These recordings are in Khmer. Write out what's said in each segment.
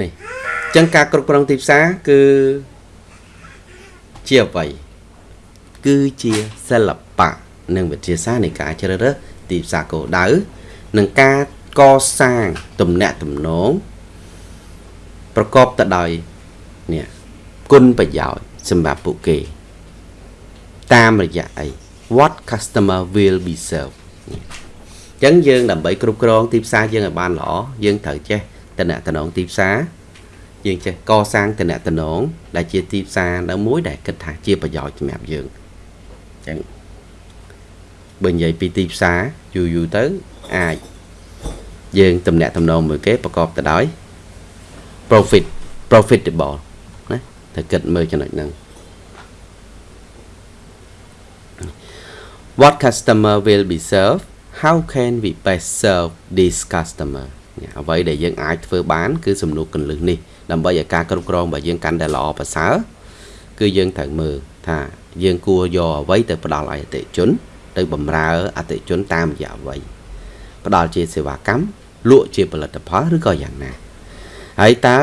នេះអញ្ចឹងការគ្រប់គ្រងទីផ្សារគឺជាអ្វីគឺជាសិល្បៈនិងវិទ្យាសាស្ត្រនៃការជ្រើសរើសទីផ្សារគោលដៅនិងការកសាងទំនាក់ទំនងប្រកបទៅដោយនេះគុណប្រយោជន៍សម្រាប់ពួកគេ តាមរយៈអី what customer will be served អញ្ចឹងយើងដើម្បីគ្រប់គ្រងទីផ្សារយើងឲ្យបានល្អយើងត្រូវចេះ តំណតំណងទីផ្សារយើងចេះកសាងតំណតំណងដែលជាទីផ្សារនៅមួយដែលគិតថាជាប្រយោជន៍សម្រាប់យើងអញ្ចឹងបើនិយាយពីទីផ្សារយូរយូរទៅអាចយើងតំណតំណងមួយគេប្រកបទៅដោយ profit profitable ណាត្រូវគិតមើលចំណុចហ្នឹង What customer will be served how can we best serve this customer អ្វីដែលយើងអាចធ្វើបាន គឺសំណួរកន្លឹះនេះដើម្បីឲ្យការគ្រប់គ្រងរបស់យើងកាន់តែល្អប្រសើរគឺយើងត្រូវមើលថាយើងគួរយកអ្វីទៅផ្ដល់ឲ្យអតិជន ទៅបម្រើអតិជនតាមរយៈអ្វីផ្ដល់ជាសេវាកម្មលក់ជាផលិតផលឬក៏យ៉ាងណាហើយតើ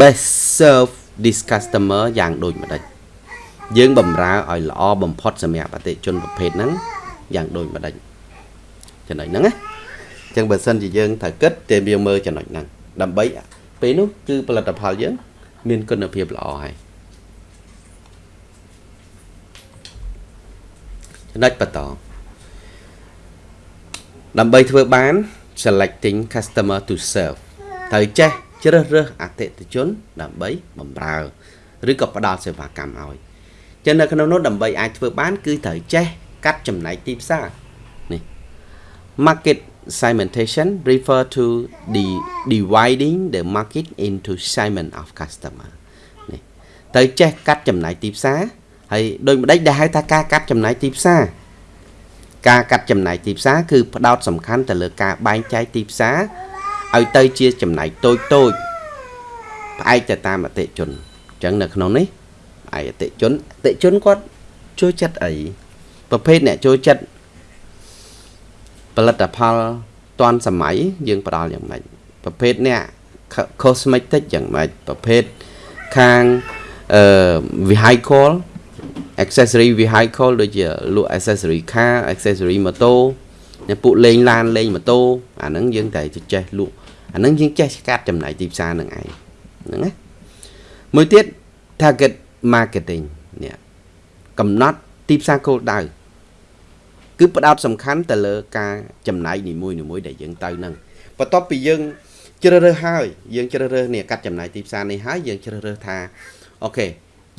best serve this customer យ៉ាងដូចម្ដេចយើងបំរើឲ្យល្អបំផុតសម្រាប់អតិជនប្រភេទហ្នឹងយ៉ាងដូចម្ដេចចំណុចហ្នឹងណា អញ្ចឹងបើសិនជាយើងត្រូវគិតតែយើងមើលចំណុចហ្នឹងដើម្បីពេលនោះគឺផលិតផលយើង មានគុណភាពល្អហើយចំណុចបន្តដើម្បីធ្វើបាន selecting customer to serve ត្រូវចេះជ្រើសរើសអតិថិជន ដើម្បីបម្រើឬក៏ផ្ដល់សេវាកម្មឲ្យចឹងនៅក្នុងនោះដើម្បីអាចធ្វើបាន គឺត្រូវចេះកាត់ចំណែកទីផ្សារនេះ market segmentation refer to the dividing the market into segment of customer នេះទៅចេះកាត់ចំណែកទីផ្សារហើយដូចម្ដេចដែលហៅថាការកាត់ចំណែកទីផ្សារការកាត់ចំណែកទីផ្សារគឺផ្ដោតសំខាន់ទៅលើការបែងចែកទីផ្សារឲ្យទៅជាចំណែកតូចតូចផ្អែកទៅតាមអតិជនអញ្ចឹងនៅក្នុងនេះឯអតិជនអតិជនគាត់ចូលចិត្តអីប្រភេទអ្នកចូលចិត្ត ផលិតផលតាន់សម័យយើងផ្ដល់យ៉ាងម៉េចប្រភេទអ្នក cosmetic យ៉ាងម៉េចប្រភេទខាងអឺ vehicle accessory vehicle ដូចជាលក់ accessory car accessory ម៉ូតូអ្នកពួកលេងឡានលេងម៉ូតូអាហ្នឹងយើងតែចេះលក់អាហ្នឹងយើងចេះកាត់ចំណាយទីផ្សារនឹងឯងហ្នឹងណាមួយទៀត target marketing នេះកំណត់ទីផ្សារគោលដៅ គឺផ្ដោតសំខាន់ទៅលើការចំណាយនីមួយៗដែលយើងទៅហ្នឹងបន្ទាប់ពីយើងជ្រើសរើសហើយយើងជ្រើសរើសនេះកាត់ចំណាយទីផ្សារនេះហើយយើងជ្រើសរើសថាអូខេ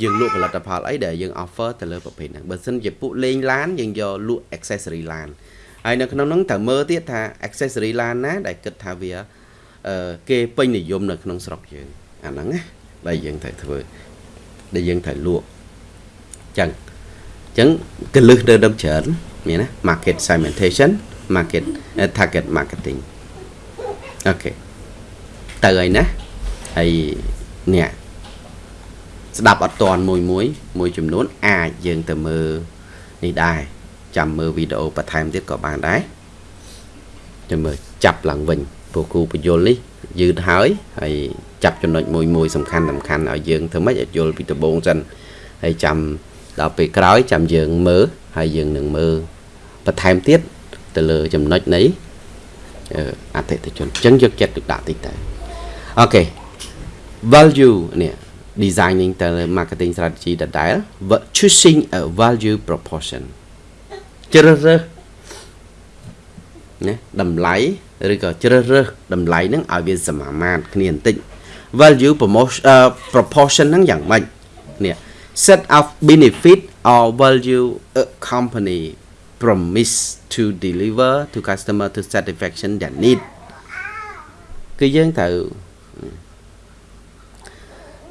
យើងលក់ផលិតផលអីដែលយើង offer ទៅលើប្រភេទហ្នឹងបើសិនជាពួកលេងឡានយើងយកលក់ accessory ឡានហើយនៅក្នុងហ្នឹងត្រូវមើលទៀតថា accessory ឡានណាដែលគិតថាវាគេពេញនិយមនៅក្នុងស្រុកយើងអាហ្នឹងណាដែលយើងត្រូវធ្វើដែលយើងត្រូវលក់ចឹងចឹងកលឹះទៅដល់ច្រើន មានណា market segmentation market target marketing អូខេទៅហើយណាហើយនេះស្ដាប់អត់តាន់មួយមួយមួយចំនួន អាចយើងទៅមើលនេះដែរចាំមើលវីដេអូបន្ថែមទៀតក៏បានដែរចាំមើលចាប់ឡើងវិញព្រោះគូបញ្យលនេះយឺតហើយហើយចាប់ចំណុចមួយមួយសំខាន់សំខាន់ឲ្យយើងធ្វើម៉េចឲ្យយល់ពីដំបូងសិនហើយចាំ ដល់ពេលក្រោយចាំយើងមើលហើយយើងនឹងមើលបន្ថែមទៀតទៅលើចំណុចនៃអតិថិជនអញ្ចឹងយកចិត្តទុកដាក់តិចតើអូខេ value នេះ designing ទៅ marketing strategy ដដែល choosing a value proportion ជ្រើសរើសណាតម្លៃឬក៏ជ្រើសរើសតម្លៃហ្នឹងឲ្យវាសមាមាត្រគ្នាបន្តិច value promotion uh, proportion ហ្នឹងយ៉ាងម៉េចនេះ set of benefit or value a company promise to deliver to customer to satisfaction their need គឺយើងត្រូវ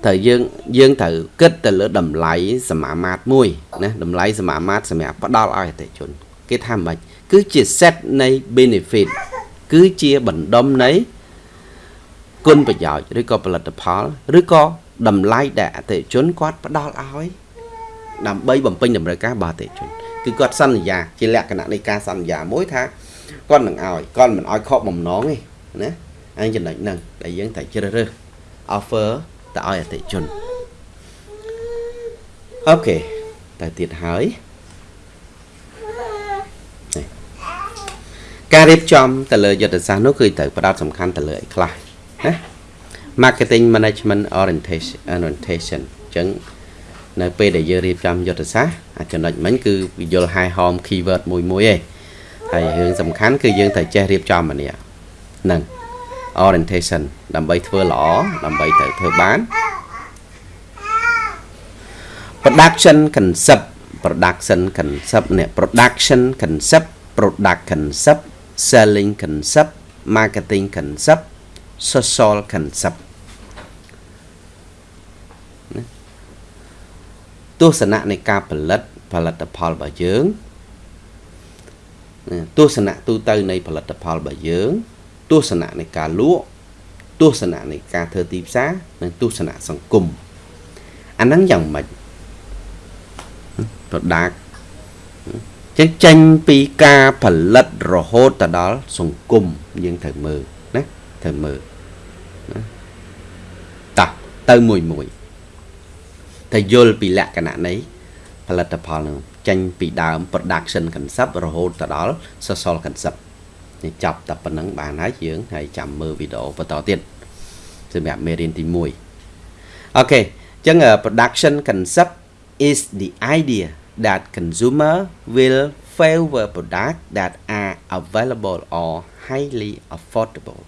ត្រូវយើងយើងត្រូវគិតទៅលើតម្លៃសមាមាត្រមួយណាតម្លៃសមាមាត្រសម្រាប់ផ្ដល់ឲ្យអតិជន គេថាមិនគឺជា set នៃ benefit គឺជាបណ្ដុំនៃគុណប្រយោជន៍ឬក៏ផលិតផលឬក៏ តម្លៃដែលអតិជនគាត់ផ្ដល់ឲ្យដើម្បីបំពេញតម្រូវការរបស់អតិជនគឺគាត់សន្យាជាលក្ខណៈនៃការសន្យាមួយថាគាត់នឹងឲ្យគាត់មិនឲ្យខកបំណងទេណាអញ្ចឹងចំណុចហ្នឹងដែលយើងត្រូវជ្រើសរើស offer ទៅឲ្យអតិថិជនអូខេទៅទៀតហើយការរៀបចំទៅលើយុទ្ធសាស្ត្រនោះគឺត្រូវផ្ដោតសំខាន់ទៅលើអីខ្លះណា marketing management orientation orientation អញ្ចឹងនៅពេលដែលយើងរៀបចំយុទ្ធសាស្ត្រអាចំណុចមិញគឺយល់ high home keyword មួយមួយឯងហើយរឿងសំខាន់គឺយើងត្រូវចេះរៀបចំអានេះហ្នឹង orientation ដើម្បីធ្វើល្អដើម្បីទៅធ្វើបាន production concept production concept នេះ production concept product concept selling concept marketing concept social concept ទស្សនៈនៃការផលិតផលិតផលរបស់យើងទស្សនៈទូទៅនៃផលិតផលរបស់យើងទស្សនៈនៃការលក់ទស្សនៈនៃការធ្វើទីផ្សារនិងទស្សនៈសង្គមអាហ្នឹងយ៉ាងម៉េច product ចឹងចេញពីការផលិតរហូតទៅដល់សង្គមយើងត្រូវមើលណាត្រូវមើលណា តោះទៅមួយមួយតែយល់ពីលក្ខណៈនៃផលិតផលនឹងចេញពីដើម production concept រហូតទៅដល់ social concept នេះចាប់តែប៉ុណ្្នឹងបានហើយយើងហើយចាំមើលវីដេអូបន្តទៀតសម្រាប់មេរៀនទី1អូខេអញ្ចឹង production concept is the idea that consumer will favor products that are available or highly affordable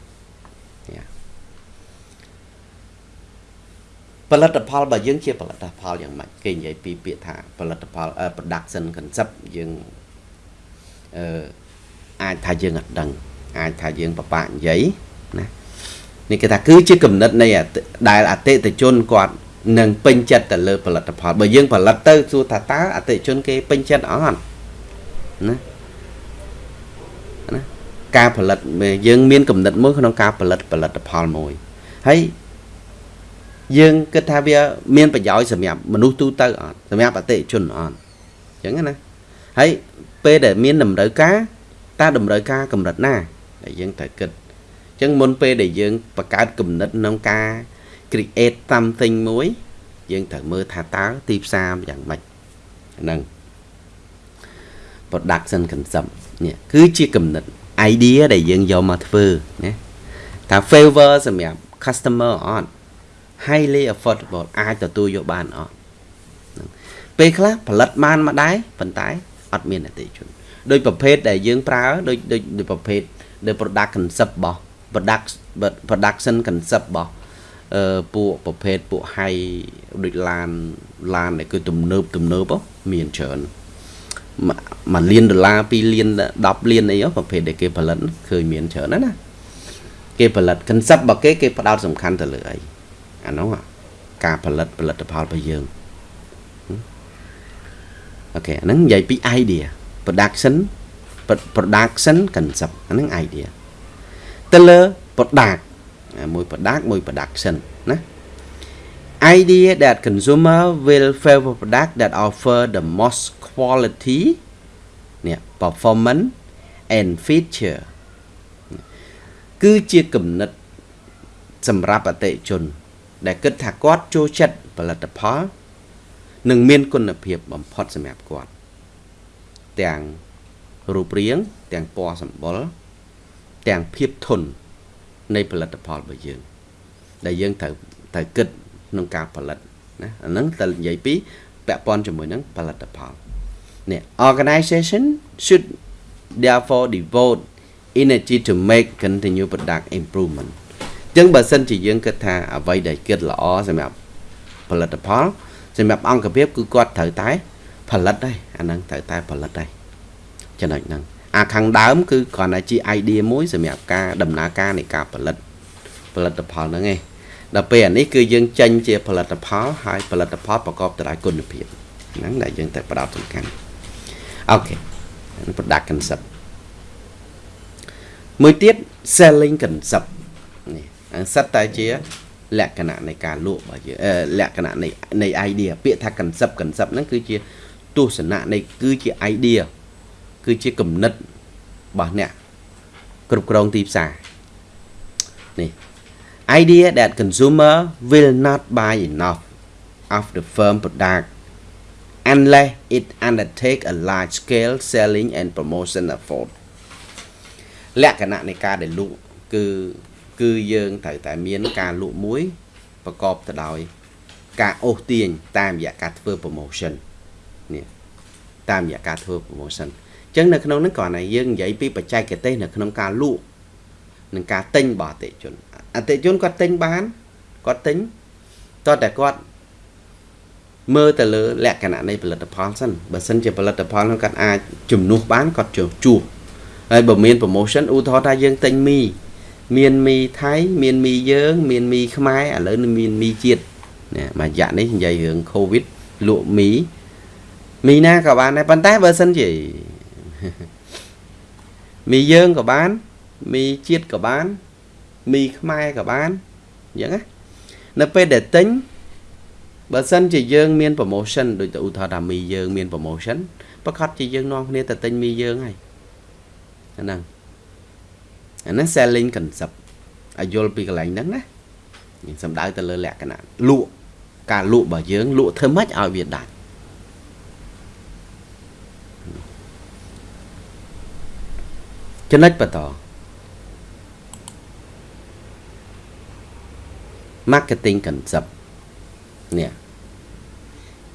ផលិតផលរបស់យើងជាផលិតផលយ៉ាងម៉េចគេនិយាយពីពាក្យថាផលិតផល production concept យើងអឺអាចថាយើងអត់ដឹង អាចថាយើងបបាក់និយាយណានេះគេថាគឺជាគំនិតនៃដែលអតិថិជនគាត់នឹងពេញចិត្តទៅលើផលិតផលបើយើងផលិតទៅសួរថាតើអតិថិជនគេពេញចិត្តអត់ណាណាការផលិតយើងមានគំនិតមួយក្នុងការផលិតផលិតផលមួយហើយ យើងគិតថាវា មានប្រយោជន៍សម្រាប់មនុស្សទូទៅអត់សម្រាប់អតិថិជនអត់អញ្ចឹងណាហើយពេលដែលមានតម្រូវការតើតម្រូវការកម្រិតណាដែលយើងត្រូវគិតអញ្ចឹងមុនពេលដែលយើងបង្កើតគំនិតក្នុងការ create something មួយយើងត្រូវមើលថាតើទីផ្សារយ៉ាងម៉េចហ្នឹង production concept នេះគឺជាគំនិត idea ដែលយើងយកមកធ្វើណាថា favor សម្រាប់ customer អត់ highly affordable អាចទទួលយកបានអត់ពេលខ្លះផលិតបានមកដែរប៉ុន្តែអត់មានអតិថិជនដោយប្រភេទដែលយើងប្រើដោយដោយប្រភេទនៃ product concept របស់ product production concept របស់អឺពួកប្រភេទពួក high ដូចឡានឡានដែលគឺទំនើបទំនើបមានច្រើនមួយលានដុល្លារ2លាន10លានអីប្រភេទដែលគេផលិតឃើញមានច្រើនណាស់ណាគេផលិត concept របស់គេគេផ្ដោតសំខាន់ទៅលើអី អានោះការផលិតផលិតផលរបស់យើងអូខេអាហ្នឹងនិយាយពី idea production production concept អាហ្នឹង idea ទៅលើ product មួយ product មួយ production ណា idea that consumer will favor product that offer the most quality នេះ performance and feature គឺជាគំនិតសម្រាប់អតិថិជន ដែលគិតថាគាត់ចូលចិត្តផលិតផលនិងមានគុណភាពបំផុតសម្រាប់គាត់ទាំងរូបរាងទាំងពណ៌សម្បុរទាំងភាពធន់នៃផលិតផលរបស់យើង ដែលយើងត្រូវត្រូវគិតក្នុងការផលិតណាអាហ្នឹងទៅនិយាយពីពាក់ព័ន្ធជាមួយនឹងផលិតផលនេះ organization should therefore devote energy to make continue product improvement ចឹងបើសិនជាយើងគិតថាអ្វីដែលគិតល្អសម្រាប់ផលិតផលសម្រាប់អង្គភាពគឺគាត់ត្រូវតែ ផលិតដែរអាហ្នឹងត្រូវតែផលិតដែរចំណុចហ្នឹងអាខាងដើមគឺគ្រាន់តែជា idea មួយសម្រាប់ការដំណើរការនៃការផលិតផលិតផលហ្នឹងឯងដល់ពេលអានេះគឺយើងចេញជាផលិតផលហើយផលិតផលប្រកបទៅដោយគុណភាពហ្នឹងដែលយើងតែផ្ដោតសំខាន់អូខេ product concept មួយទៀត selling concept នេះ សិតតែជា លក្ខណៈនៃការលក់របស់យើងលក្ខណៈនៃនៃ idea ពាក្យថា concept concept ហ្នឹងគឺជាទស្សនៈនៃគឺជា idea គឺជាគំនិតរបស់អ្នកគ្រប់គ្រងទីផ្សារនេះ idea that consumer will not buy enough of the firm product unless it undertake a large scale selling and promotion effort លក្ខណៈនៃការដែលលក់គឺ គឺយើងត្រូវតែមានការលក់មួយប្រកបទៅដោយការអូសទាញតាមរយៈការធ្វើ promotion នេះតាមរយៈការធ្វើ promotion អញ្ចឹងនៅក្នុងហ្នឹងគ្រាន់តែយើងនិយាយពីបច្ចេកទេសនៅក្នុងការលក់និងការទិញរបស់អតិជនអតិជនគាត់ទិញបានគាត់ទិញតើតែគាត់មើលទៅលើលក្ខណៈនៃផលិតផលសិនបើសិនជាផលិតផលនោះគាត់អាចជំនួសបានគាត់ជួជួហើយបើមាន promotion ឧទាហរណ៍ថាយើងទិញមី មានមីថៃមានមីយើង មានមីខ្មែរឥឡូវនឹងមានមីជាតិណាមួយរយៈនេះនិយាយរឿង Covid លក់មីមីណាក៏បានដែរប៉ុន្តែបើសិនជាមីយើងក៏បានមីជាតិក៏បានមីខ្មែរក៏បានអញ្ចឹងណានៅពេលដែលទិញបើសិនជាយើងមាន promotion ដូចទៅឧទាហរណ៍ថាមីយើងមាន promotion ប្រកាសជាយើងនាំគ្នាទៅទិញមីយើងហើយអាហ្នឹង អាហ្នឹង selling concept ឲ្យយល់ពីកន្លែងហ្នឹងណាយើងសំដៅទៅលើលក្ខណៈលក់ការលក់របស់យើងលក់ធ្វើម៉េចឲ្យវាដាច់ចំណុចបន្ត marketing concept នេះ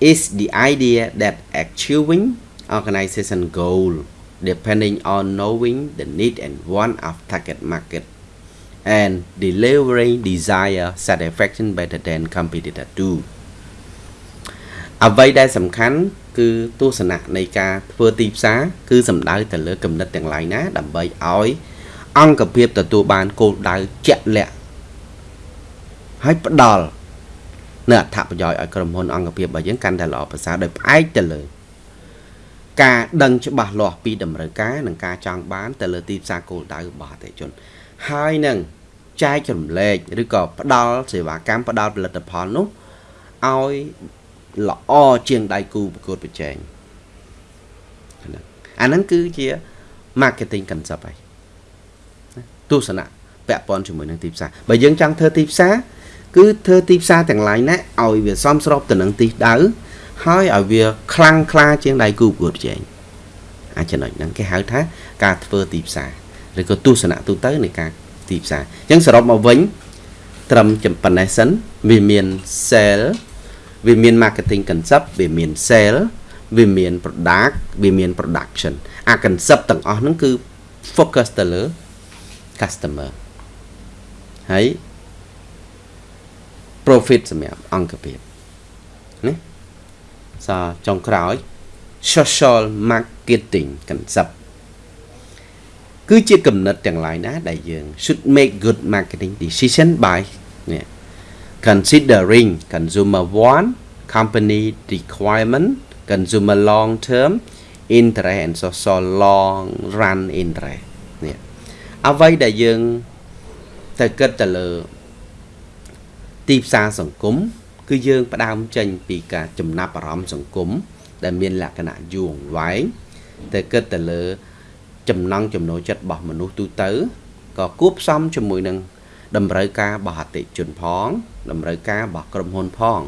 is the idea that achieving organization goal depending on knowing the need and want of target market and delivering desire satisfaction better than competitor do អ្វីដែលសំខាន់គឺទស្សនៈនៃការធ្វើទីផ្សារគឺសំដៅទៅលើគំនិតទាំងឡាយណា ដើម្បីឲ្យ អង្គភាពទទួលបានគោលដៅជាក់លាក់ហើយផ្ដល់នៅអត្ថប្រយោជន៍ឲ្យក្រុមហ៊ុនអង្គភាពរបស់យើងកាន់តែល្អប្រសើរដោយផ្អែកទៅលើ ការដឹងច្បាស់លាស់ពីតម្រូវការនិងការចង់បានទៅលើទីផ្សារគោលដៅរបស់អតិថិជន ហើយនឹងចែករំលែកឬក៏ផ្ដល់សេវាកម្មផ្ដល់ផលិតផលនោះឲ្យល្អជាងដៃគូប្រកួតប្រជែងអាហ្នឹងគឺជា marketing concept ហើយទស្សនៈពាក់ព័ន្ធជាមួយនឹងទីផ្សារបើយើងចង់ធ្វើទីផ្សារគឺធ្វើទីផ្សារទាំងឡាយណាឲ្យវាសមស្របទៅនឹងទីដៅ ហើយឲ្យវាខ្លាំងក្លាជាងដៃគូប្រកួតប្រជែងអាចំណុចហ្នឹងគេហៅថាការធ្វើទីផ្សារឬក៏ទស្សនៈទូទៅនៃការទីផ្សារអញ្ចឹងសរុបមកវិញត្រឹមប៉ុណ្ណេះសិនវាមាន sale វាមាន marketing concept វាមាន sale វាមាន product វាមាន production អា concept ទាំងអស់ហ្នឹងគឺ focus ទៅលើ customer ហើយ profit សម្រាប់អង្គភាពណា សចុងក្រោយ social marketing concept គឺជាគំនិតទាំងឡាយណាដែលយើង should make good marketing decision by នេះ considering consumer want company requirement consumer long term interest and social long run interest នេះអ្វីដែលយើងទៅគិតទៅលើទីផ្សារសង្គម គឺយើងផ្ដើមចេញពីការចំណាប់អារម្មណ៍សង្គមដែលមានលក្ខណៈយូរអង្វែងតែគិតទៅលើ ចំណង់ចំណូលចិត្តរបស់មនុស្សទូទៅក៏គួបផ្សំជាមួយនឹងតម្រូវការរបស់អតិជនផង តម្រូវការរបស់ក្រុមហ៊ុនផង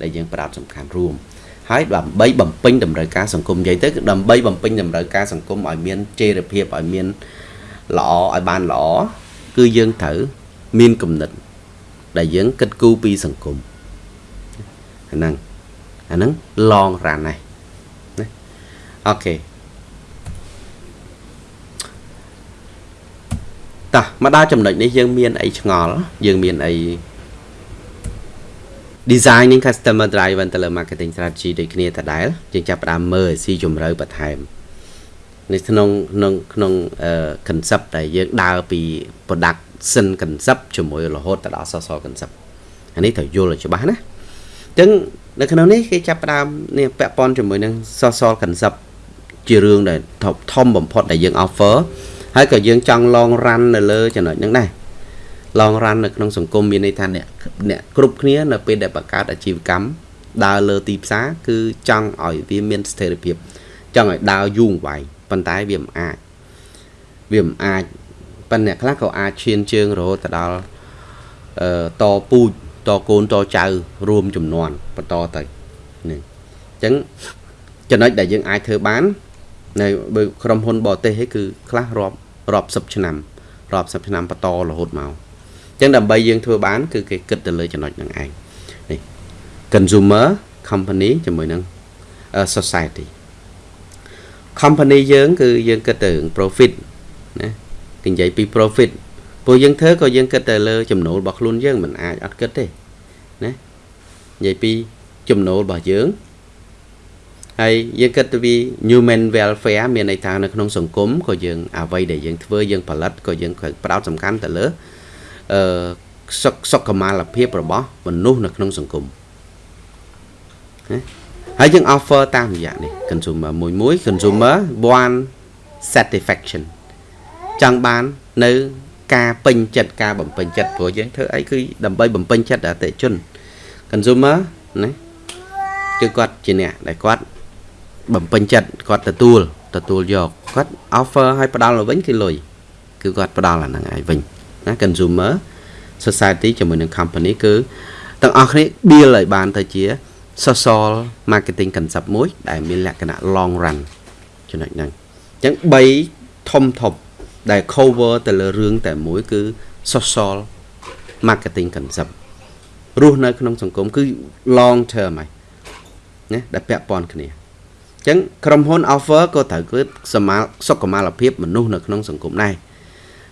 ដែលយើងផ្ដោតសំខាន់រួមហើយដើម្បីបំពេញតម្រូវការសង្គមនិយាយទៅគឺដើម្បីបំពេញតម្រូវការសង្គមឲ្យមានចីរភាពឲ្យមានល្អឲ្យបានល្អគឺយើងត្រូវមានគំនិត ដែលយើងគិតគូរពីសង្គម អាហ្នឹងអាហ្នឹង long run ណាណាអូខេតោះមកដល់ចំណុចនេះយើងមានអីឆ្ងល់យើងមានអី designing customer driven ទៅលើ marketing strategy ដូចគ្នាដដែលយើងចាប់ផ្ដើមមើលស៊ីជម្រៅបន្ថែមនៅក្នុងក្នុងក្នុង concept ដែលយើងដើរពី product sin concept ជាមួយរហូតទៅដល់ social concept អានេះត្រូវយល់ឲ្យច្បាស់ណាអញ្ចឹងនៅក្នុងនេះគេចាប់ផ្ដើមនេះពាក់ព័ន្ធជាមួយនឹង social concept ជារឿងដែលធំបំផុតដែលយើង offer ហើយក៏យើងចង់ long run នៅលើចំណុចហ្នឹងដែរ long run នៅក្នុងសង្គមមានន័យថាអ្នកអ្នកគ្រប់គ្នានៅពេលដែលបង្កើតអាជីវកម្មដើរលើទីផ្សារគឺចង់ឲ្យវាមានស្ថិរភាពចង់ឲ្យដើរយូរអង្វែងប៉ុន្តែវាមិនអាចវាមិនអាចប៉ុន្តែអ្នកខ្លះក៏អាចឈានជើងរហូតទៅដល់អអឺតពូជ តកូនតចៅរួមចំនួនបន្តទៅនេះអញ្ចឹងចំណុចដែលយើងអាចធ្វើបាននៅបើក្រុមហ៊ុនបរទេសឯគឺខ្លះរាប់រាប់សិបឆ្នាំរាប់សិបឆ្នាំបន្តរហូតមកអញ្ចឹងដើម្បីយើងធ្វើបាន គឺគេគិតទៅលើចំណុចហ្នឹងឯងនេះ consumer company ជាមួយនឹង society company យើងគឺយើងគិតទៅ profit ណាគេនិយាយពី profit ព្រោះយើងធ្វើក៏យើងគិតទៅលើ ចំណូលរបស់ខ្លួនយើងមិនអាចអត់គិតទេណា និយាយពីចំណូលរបស់យើងហើយយើងគិតទៅពី human welfare មានន័យថានៅក្នុងសង្គមក៏យើងអ្វីដែលយើងធ្វើយើងផលិតក៏យើងផ្ដោតសំខាន់ទៅលើអឺសុខសុខុមាលភាពរបស់មនុស្សនៅក្នុងសង្គមណាហើយយើង offer តាមរយៈនេះ consumer មួយមួយ consumer one satisfaction ចង់បាននៅ ការពេញចិត្តការបំពេញចិត្តព្រោះយើងធ្វើអីគឺដើម្បីបំពេញចិត្តអតិជន consumer ណាគឺគាត់ជាអ្នកដែលគាត់បំពេញចិត្តគាត់ទទួលទទួលយកគាត់ offer ឲ្យផ្ដល់ទៅវិញគឺលុយគឺគាត់ផ្ដល់អាហ្នឹងឲ្យវិញណា consumer society ជាមួយនឹង company គឺទាំងអស់គ្នា deal ឲ្យបានទៅជា social marketing concept មួយ ដែលមានលក្ខណៈ long run ចំណុចហ្នឹងអញ្ចឹង3ធំធំដែល cover ទៅលើរឿងតែមួយគឺ social marketing concept រស់នៅក្នុងសង្គមគឺ long term ហើយណាដែលពាក់ព័ន្ធគ្នាអញ្ចឹងក្រុមហ៊ុន offer ក៏ត្រូវគឺសមាសុខុមាលភាពមនុស្សនៅក្នុងសង្គមដែរ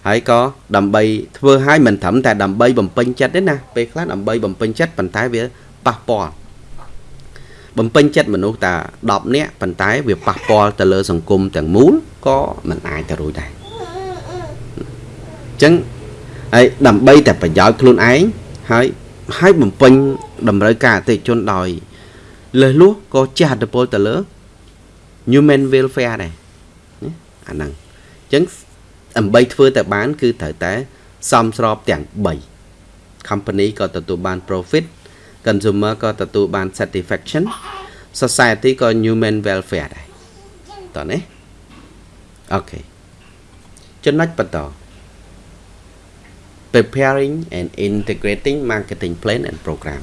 ហើយក៏ដើម្បីធ្វើឲ្យមិនត្រឹមតែដើម្បីបំពេញចិត្តទេណាពេលខ្លះដើម្បីបំពេញចិត្តប៉ុន្តែវាប៉ះពាល់បំពេញចិត្តមនុស្សតែ10នាក់ប៉ុន្តែវាប៉ះពាល់ទៅលើសង្គមទាំងមូលក៏មិនអាចទៅរួចដែរអញ្ចឹងហើយដើម្បីតែប្រយោជន៍ខ្លួនឯងហើយ ហើយបំពេញតម្រូវការអតិថិជនដោយលើសលួសក៏ជះឥទ្ធិពលទៅលើ human welfare ដែរអាហ្នឹងអញ្ចឹងដើម្បីធ្វើតែបាន គឺត្រូវតែសមស្របទាំង3 company ក៏ទទួលបាន profit consumer ក៏ទទួលបាន satisfaction society ក៏ human welfare ដែរតោះណាអូខេចំណុចបន្ត preparing and integrating marketing plan and program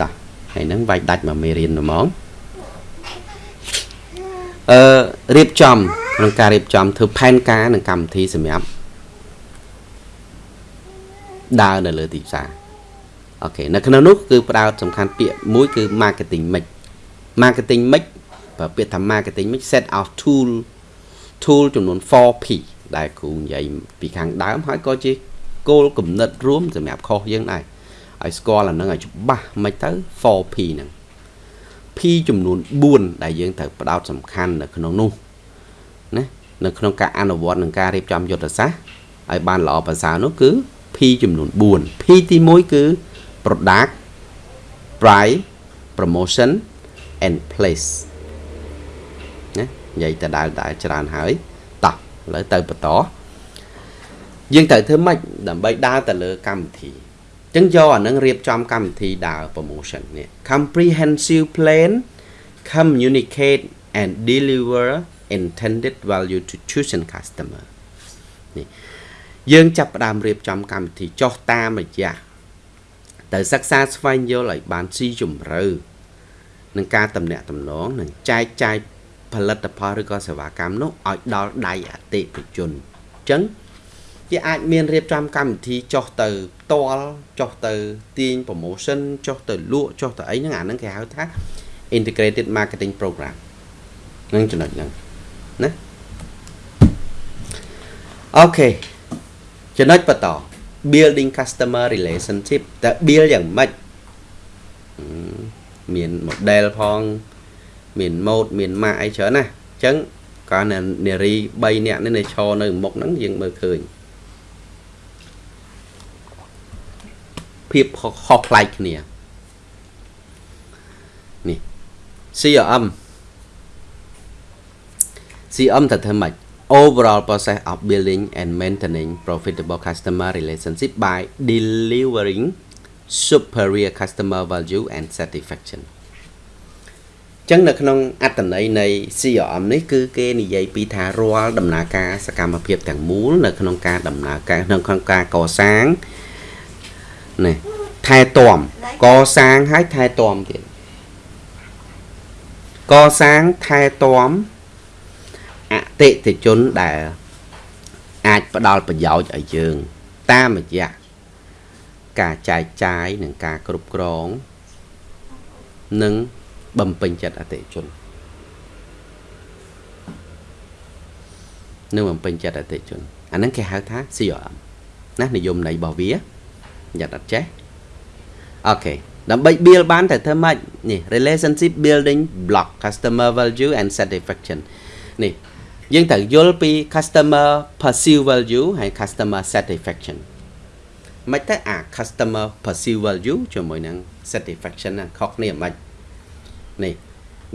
តោះហើយនឹងវាយដាច់មកមេរៀនហ្មងអឺរៀបចំក្នុងការរៀបចំធ្វើផែនការនិងកម្មវិធីសម្រាប់ដើរនៅលើទីផ្សារអូខេនៅក្នុងនោះគឺផ្ដោតសំខាន់ពាក្យមួយគឺ marketing mix marketing mix បើពាក្យថា marketing mix set of tool tool ចំនួន 4P ដែលគ្រូនិយាយពីខាងដើមហើយក៏ជា គោលគំនិតរួមសម្រាប់ខុសយើងដែរឲ្យស្គាល់អានឹងឲ្យច្បាស់មិនទៅ 4P ហ្នឹង P ចំនួន4ដែលយើងត្រូវផ្ដោតសំខាន់នៅក្នុងនោះណានៅក្នុងការអនុវត្តនិងការរៀបចំយុទ្ធសាស្ត្រឲ្យបានល្អប្រសើរនោះគឺ P ចំនួន4 P ទី1គឺ product price promotion and place ណានិយាយទៅដល់ដល់ច្រើនហើយតោះឥឡូវទៅបន្ត យើងត្រូវធ្វើម៉េចដើម្បីដើរទៅលើកម្មវិធីអញ្ចឹងយកអានឹងរៀបចំកម្មវិធីដើរ promotion នេះ comprehensive plan communicate and deliver intended value to chosen customer នេះយើងចាប់ផ្ដើមរៀបចំកម្មវិធីចុះតាមរយៈទៅសិក្សាស្វែងយល់ឲ្យបានស៊ីជម្រៅនឹងការតំណាក់តំណងនិងចែកចាយផលិតផលឬក៏សេវាកម្មនោះឲ្យដល់ដៃអតិថិជនអញ្ចឹង គេអាចមានរៀបចំកម្មវិធីចុះទៅផ្ទាល់ចុះទៅទាញ promotion ចុះទៅលក់ចុះទៅអីហ្នឹងអាហ្នឹងគេហៅថា integrated marketing program នឹងចំណុចហ្នឹងណាអូខេចំណុចបន្ត building customer relationship តើ build យ៉ាងម៉េចមាន model ផងមាន mode មាន map អីច្រើនណាអញ្ចឹងកាលនារី3នាក់នេះនៅឈរនៅមុខហ្នឹងយើងមើលឃើញ ភាពខុសប្លែកគ្នានេះ CRM CRM ទៅធ្វើម៉េច overall process of building and maintaining profitable customer relationship by delivering superior customer value and satisfaction ចឹងនៅក្នុងអត្តន័យនៃ CRM នេះគឺគេនិយាយពីថារាល់ដំណើរការសកម្មភាពទាំងមូលនៅក្នុងការដំណើរការក្នុងក្នុងការកសាង នេះថែទាំកសាងហើយថែទាំទៀតកសាងថែទាំអតិថិជនដែលអាចផ្ដល់ប្រយោជន៍ឲ្យយើង តាមរយៈការចែកចាយនិងការគ្រប់គ្រងនិងបំពេញចិត្តអតិថិជននឹងបំពេញចិត្តអតិថិជនអាហ្នឹងគេហៅថា CRM ណានិយមន័យរបស់វា យ៉ាត់អត់ចេះអូខេដើម្បី build បានតែធ្វើម៉េចនេះ relationship building block customer value and satisfaction នេះយើងត្រូវយល់ពី customer perceive value ហើយ customer satisfaction មិនតែអា customer perceive value ជាមួយនឹង satisfaction ហ្នឹងខុសគ្នាមិននេះ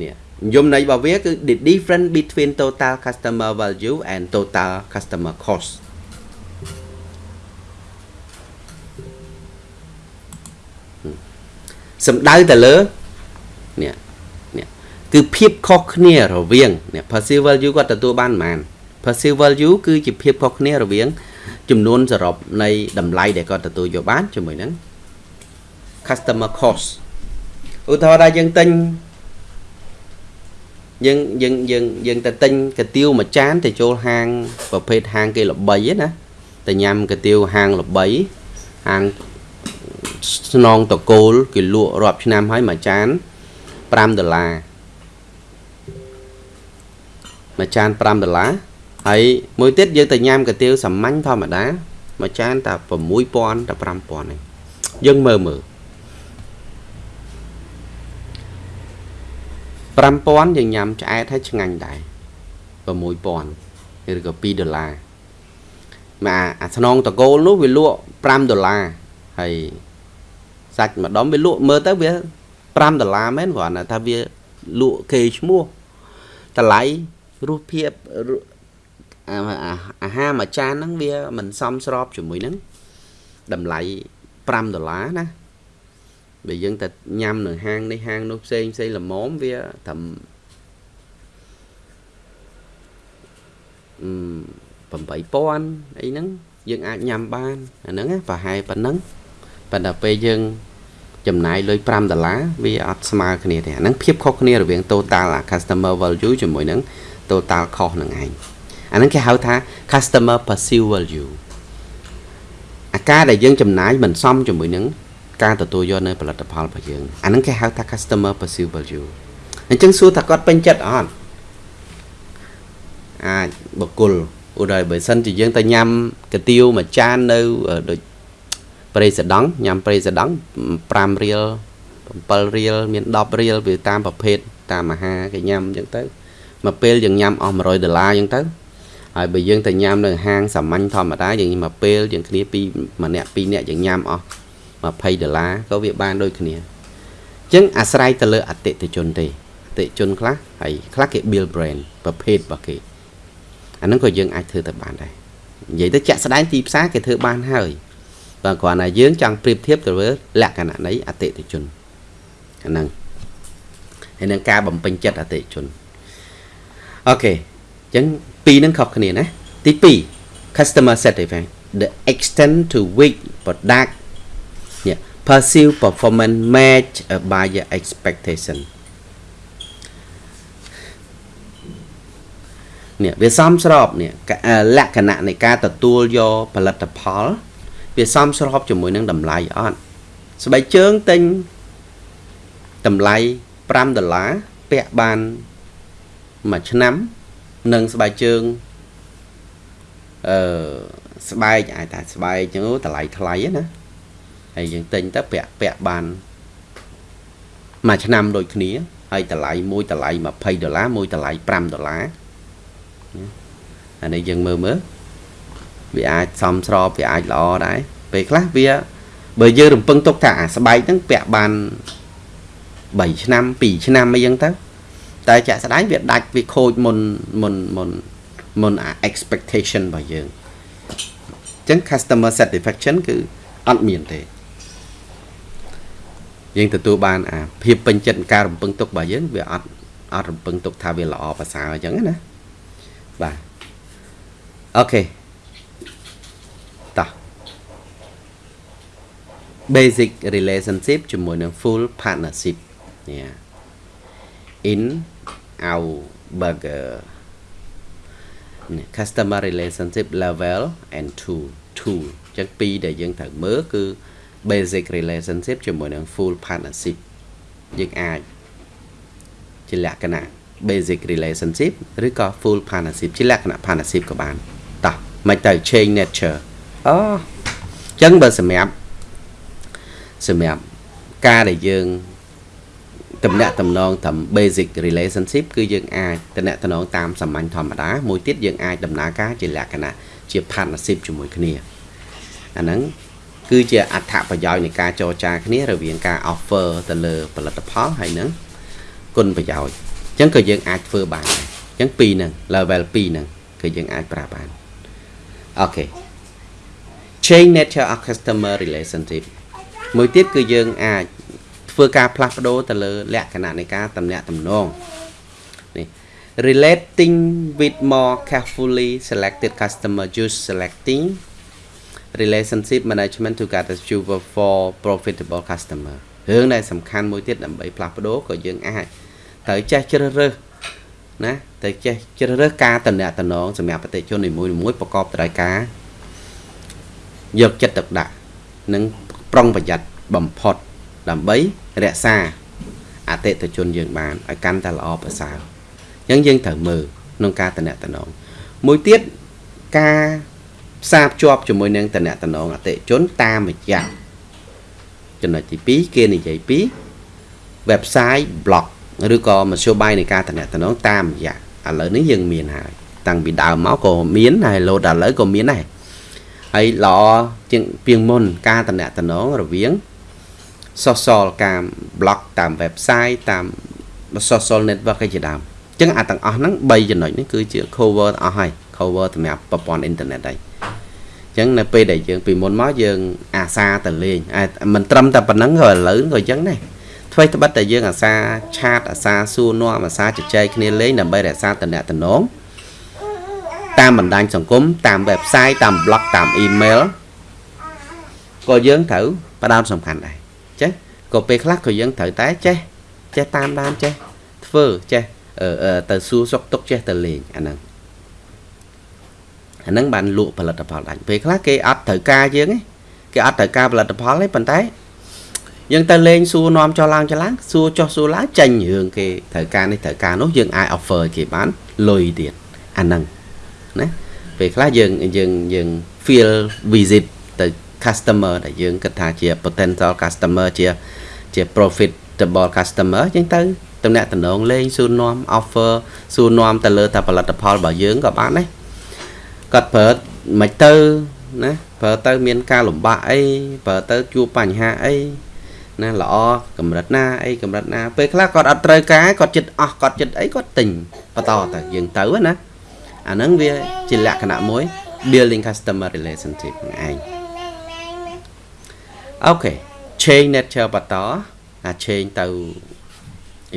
នេះយមន័យរបស់វាគឺ the difference between total customer value and total customer cost សំដៅទៅលើនេះនេះគឺភាពខុសគ្នារវាងនេះ perceived value គាត់ទទួលបានប៉ុន្មាន perceived value គឺជាភាពខុសគ្នារវាង ចំនួនសរុបនៃតម្លៃដែលគាត់ទទួលយកបានជាមួយនឹង customer cost ឧទាហរណ៍ថាយើងទិញយើងយើងយើងយើងទៅទិញកាទៀវមួយចានទៅចូលហាងប្រភេទហាងគេល្បីណាទៅញ៉ាំកាទៀវហាងល្បីហាង ស្នងតកូលគេលក់រាប់ឆ្នាំហើយមួយចាន5ដុល្លារមួយចាន5ដុល្លារហើយមួយទៀតយើងទៅញ៉ាំកាទៀវសាមញ្ញធម្មតាមួយចានតែ6000តែ5000ឯងយើងមើលមើល5000យើងញ៉ាំឆ្អែតហើយឆ្ងាញ់ដែរ6000ឬក៏2ដុល្លារមកអាស្នងតកូលនោះវាលក់5ដុល្លារហើយ សាច់មួយដុំវាលក់មើលទៅវា5ដុល្លារមែនគ្រាន់តែថាវាលក់គេឈ្មោះតម្លៃរសភាពអាហារមួយចានហ្នឹងវាមិនសមស្របជាមួយនឹងតម្លៃ5ដុល្លារណាបើយើងទៅញ៉ាំនៅហាងនេះហាងនោះផ្សេងផ្សេងល្មមវាត្រឹម8000អីហ្នឹងយើងអាចញ៉ាំបានអាហ្នឹងប្រហែលប៉ុណ្ណឹង ប៉ុន្តែពេលយើងចំណាយលុយ5ដុល្លារវាអត់ស្មើគ្នាទេអាហ្នឹងភាពខុសគ្នារវាង total customer value ជាមួយនឹង total cost នឹងឯងអាហ្នឹងគេហៅថា customer perceived value អាការដែលយើងចំណាយមិនសមជាមួយនឹងការទទួលយកនៅផលិតផលរបស់យើងអាហ្នឹងគេហៅថា customer perceived value អញ្ចឹងសួរថាគាត់ពេញចិត្តអត់អាចបកគលឧទាហរណ៍បើសិនជាយើងទៅញ៉ាំកាទៀវមួយចាននៅដូច ប្រេសដង់ញ៉ាំប្រេសដង់5រៀល7រៀលមាន10រៀលវាតាមប្រភេទតាមអាហារគេញ៉ាំអញ្ចឹងទៅមកពេលយើងញ៉ាំអស់100ដុល្លារអញ្ចឹងទៅហើយបើយើងទៅញ៉ាំនៅហាងសាមញ្ញធម្មតាយើងមកពេលយើងគ្នាពីម្នាក់ពីរនាក់យើងញ៉ាំអស់20ដុល្លារក៏វាបានដូចគ្នាអញ្ចឹងអាស្រ័យទៅលើអតិថិជនទេអតិថិជនខ្លះហើយខ្លះគេ build brand ប្រភេទរបស់គេអាហ្នឹងក៏យើងអាចធ្វើទៅបានដែរនិយាយទៅចាក់ស្ដែងទីផ្សារគេធ្វើបានហើយ បើគ្រាន់តែយើងចង់ប្រៀបធៀបទៅលើលក្ខណៈនៃអតិថិជនអាហ្នឹងហើយនឹងការបំពេញចិត្តអតិថិជនអូខេអញ្ចឹងពីរហ្នឹងខុសគ្នាណាទី2 customer satisfaction the extent to which product yeah perceive performance match a buyer expectation នេះវាសមស្របនេះលក្ខណៈនៃការទទួលយកផលិតផល វាសមស្របជាមួយនឹងតម្លៃអត់ស្បែកជើងទិញតម្លៃ5ដុល្លារពាក់បានមួយឆ្នាំនិងស្បែកជើងអឺស្បែកអាចតែស្បែកចឹងតម្លៃថ្លៃណាហើយយើងទិញទៅពាក់ពាក់បានមួយឆ្នាំដូចគ្នាហើយតម្លៃមួយតម្លៃ20ដុល្លារមួយតម្លៃ5ដុល្លារអានេះយើងមើលមើល វាអាចសមស្របវាអាចល្អដែរពេលខ្លះវាបើយើងរំពឹងទុកថាអាស្បែកហ្នឹងពាក់បាន3ឆ្នាំ2ឆ្នាំអីចឹងទៅតែចាក់ស្ដែងវាដាច់វាខូចមុនមុនមុនមុនអា expectation របស់យើងអញ្ចឹង customer satisfaction គឺអត់មានទេយើងទទួលបានអាភាពពេញចិត្តការរំពឹងទុករបស់យើងវាអត់អត់រំពឹងទុកថាវាល្អប្រសើរអញ្ចឹងណាបាទអូខេ basic relationship ជាមួយនឹង full partnership នេះ in our burger customer relationship level and tool tool អញ្ចឹងពីរដែលយើងត្រូវមើលគឺ basic relationship ជាមួយនឹង full partnership យើងអាចជាលក្ខណៈ basic relationship ឬក៏ full partnership ជាលក្ខណៈ partnership ក៏បានតោះមិនទៅ change nature អូអញ្ចឹងបើសម្រាប់ សម្រាប់ការដែលយើងតំណាក់តំណងតាម basic relationship គឺយើងអាចតំណាក់តំណងតាមសាមញ្ញធម្មតាមួយទៀតយើងអាចដំណើរការជាលក្ខណៈជា partnership ជាមួយគ្នាអាហ្នឹងគឺជាអត្ថប្រយោជន៍នៃការចរចាគ្នារវាងការ offer ទៅលើផលិតផលហើយនឹងគុណប្រយោជន៍អញ្ចឹងក៏យើងអាចធ្វើបានដែរអញ្ចឹងពីរហ្នឹង level 2ហ្នឹងគឺយើងអាចប្រើបានអូខេ change nature of customer relationship មួយទៀតគឺយើងអាចធ្វើការផ្លាស់ប្ដូរទៅលើលក្ខណៈនៃការតំណាក់តំណងនេះ relating with more carefully selected customer use selecting relationship management to get achieve for profitable customer រឿងដែលសំខាន់មួយទៀតដើម្បីផ្លាស់ប្ដូរក៏យើងអាចត្រូវចេះជ្រើសរើសណាត្រូវចេះជ្រើសរើសការតំណាក់តំណងសម្រាប់ប្រតិជននីមួយៗប្រកបដោយការយកចិត្តទុកដាក់និង ប្រុងប្រយ័ត្នបំផុតដើម្បីរក្សាអតិថិជនយើងបានឲ្យកាន់តែល្អប្រសើរអញ្ចឹងយើងត្រូវមើលក្នុងការតំណាក់តំណងមួយទៀតការផ្សារភ្ជាប់ជាមួយនឹងតំណាក់តំណងអតិជនតាមរយៈចំណុចទី2គេនិយាយពី website blog ឬក៏មធ្យោបាយនៃការតំណាក់តំណងតាមរយៈឥឡូវនេះយើងមានហើយតាំងពីដើមមកក៏មានហើយលោតឥឡូវក៏មានដែរ ហើយល្អជាងពីងមុនការតំណាក់តំណងរវាង social ការ blog តាម website តាម social network ឯជាដើមអញ្ចឹងអាទាំងអស់ហ្នឹង3ចំណុចនេះគឺជា cover អស់ហើយ cover សម្រាប់ប្រព័ន្ធអ៊ីនធឺណិតហើយអញ្ចឹងនៅពេលដែលយើងពីមុនមកយើង អាសាទៅលេងមិនត្រឹមតែប៉ុណ្្នឹងក៏ឥឡូវក៏អញ្ចឹងដែរអ្វីត្បិតតែយើងអាសាឆាតអាសាសួរនាំអាសាជជែកគ្នាលេងដើម្បីរក្សាតំណែង តំណងតាមបណ្ដាញសង្គមតាម website តាម blog តាម email ក៏យើងត្រូវផ្ដោតសំខាន់ដែរចេះក៏ពេលខ្លះក៏យើងត្រូវតែចេះចេះតាមដានចេះធ្វើចេះទៅសួរសុខទុក្ខចេះទៅលេងអាហ្នឹងអាហ្នឹងបានលក់ផលិតផលដាច់ពេលខ្លះគេអត់ត្រូវការយើងទេគេអត់ត្រូវការផលិតផលទេប៉ុន្តែយើងទៅលេងសួរនាំចុះឡើងចុះឡើងសួរចុះសួរឡើងចាញ់រឿងគេត្រូវការនេះត្រូវការនោះយើងអាច offer គេបានលុយទៀតអាហ្នឹង ណាពេលខ្លះយើងយើងយើង feel visit ទៅ customer ដែលយើងគិតថាជា potential customer ជាជា profitable customer អញ្ចឹងទៅតំណាក់តំណងលេងសួរនាំ offer សួរនាំទៅលើតែផលិតផលរបស់យើងក៏បានដែរគាត់ប្រើមិនទៅណាប្រើទៅមានការលំបាកអីប្រើទៅជួបបញ្ហាអីណាល្អកម្រិតណាអីកម្រិតណាពេលខ្លះគាត់អត់ត្រូវការគាត់ចិត្តអស់គាត់ចិត្តអីគាត់ទិញបន្តទៅយើងទៅណា អាហ្នឹងវាជាលក្ខណៈមួយ building customer relationship ហ្នឹងឯងអូខេ change nature បន្តអា change ទៅ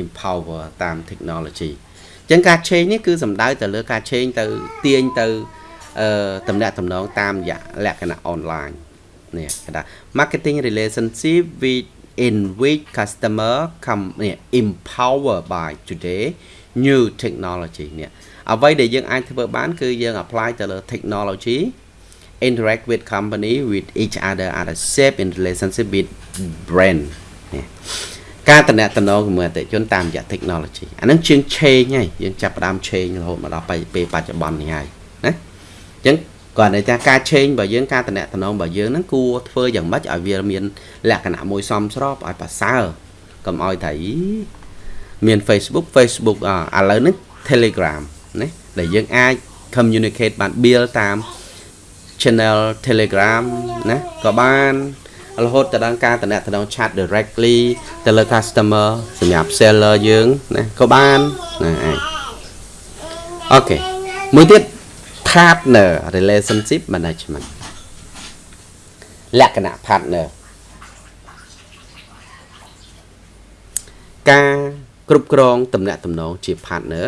empower តាម technology អញ្ចឹងការ change នេះគឺសំដៅទៅលើការ change ទៅទាញទៅអឺតំណាក់តំណងតាមរយៈលក្ខណៈ online នេះគេថា marketing relationship with in which customer come នេះ empower by today new technology នេះ អ្វីដែលយើងអាចធ្វើបានគឺយើង apply ទៅលើ technology interact with company with each other at a shape in relationship with brand នេះការតំណែងជាមួយអតិជនតាមរយៈ technology អានឹងជាង change ហើយយើងចាប់ផ្ដើម change រហូតមកដល់ពេលបច្ចុប្បន្ននេះហើយណាអញ្ចឹងគាត់ន័យថាការ change របស់យើងការតំណែងរបស់យើងហ្នឹងគួរធ្វើយ៉ាងម៉េចឲ្យវាមាន លក្ខណៈមួយសមស្របឲ្យប្រសើរកុំឲ្យតែមាន Facebook Facebook ឥឡូវនេះ Telegram ណាដែលយើងអាច communicate បាន build តាម channel Telegram ណាក៏បានរហូតទៅដល់ការតំណែង chat directly ទៅលើ customer សម្រាប់ seller យើងណាក៏បានណាអាចអូខេមួយទៀត partner relationship management លក្ខណៈ partner ការគ្រប់គ្រងតំណែងតំណងជា partner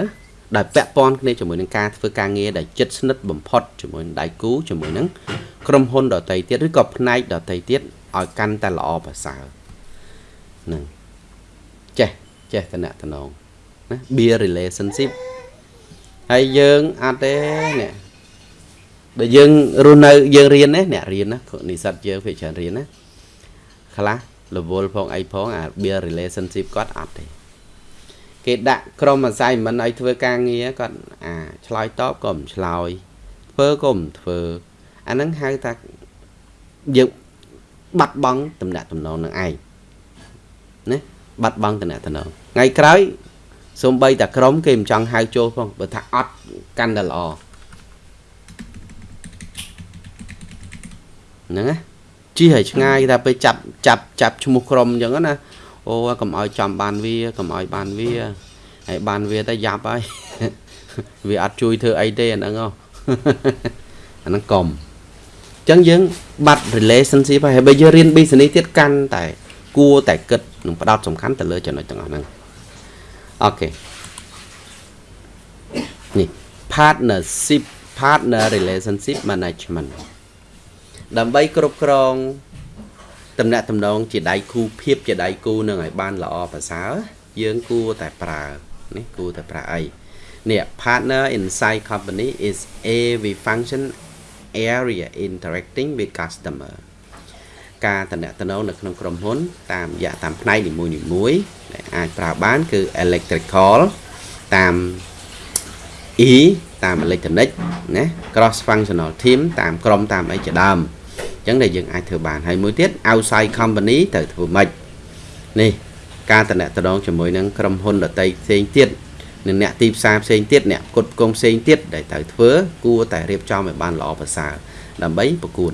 ដែលពាក់ព័ន្ធគ្នាជាមួយនឹងការធ្វើការងារដែលជិតស្និទ្ធបំផុតជាមួយនឹងដៃគូជាមួយនឹងក្រុមហ៊ុនដតីទៀតឬក៏ផ្នែកដតីទៀតឲ្យកាន់តែល្អប្រសើរហ្នឹងចេះចេះតំណតំណងណា be relationship ហើយយើងអត់ទេនេះបើយើងរស់នៅយើងរៀនណាអ្នករៀនណានិស្សិតយើងភាគច្រើនរៀនណាខ្លះរវល់ផងអីផងអា be relationship គាត់អត់ទេ គេដាក់ក្រុមអាស័យមិនឲ្យធ្វើការងារគាត់អាឆ្លើយតបក៏មិនឆ្លើយធ្វើក៏មិនធ្វើអាហ្នឹងហៅថាយើងបាត់បង់តំណែងតំណងនឹងឯងណាបាត់បង់តំណែងតំណងថ្ងៃក្រោយសំបីតែក្រុមគេមិនចង់ហៅចូលផងបើថាអត់កាន់តែល្អហ្នឹងណាជិះឲ្យឆ្ងាយតែពេលចាប់ចាប់ចាប់ឈ្មោះក្រុមអញ្ចឹងណា អូកុំឲ្យចំបានវាកុំឲ្យបានវាហើយបានវាទៅយ៉ាប់ហើយវាអត់ជួយធ្វើអីទេអាហ្នឹងហ៎អាហ្នឹងកុំអញ្ចឹងយើងបាត់ relationship ហើយបើយើងរៀន business ទៀតកាន់តែគួរតែគិតនឹងផ្ដោតសំខាន់ទៅលើចំណុចទាំងអស់ហ្នឹងអូខេនេះ partnership partner relationship management ដើម្បីគ្រប់គ្រង តំណាក់តំណងជាដៃគូភាពជាដៃគូនឹងឲ្យបានល្អប្រសើរយើងគួរតែប្រើនេះគួរតែប្រើអីនេះ partner inside company is every function area interacting with customer ការតំណែងនៅក្នុងក្រុមហ៊ុន តាមរយៈតាមផ្នែកនីមួយៗដែលអាចប្រើបានគឺ electrical តាម E តាម electronic ណា cross functional team តាមក្រុមតាមអីជាដើម អញ្ចឹងដែលយើងអាចធ្វើបានហើយមួយទៀត outside company ទៅធ្វើម៉េចនេះការតំណែងជាមួយនឹងក្រុមហ៊ុនដតីផ្សេងទៀតនិងអ្នកទីផ្សារផ្សេងទៀតអ្នកគុតគងផ្សេងទៀតដែលត្រូវធ្វើគួរតែរៀបចំឲ្យបានល្អប្រសើរដើម្បីប្រកួត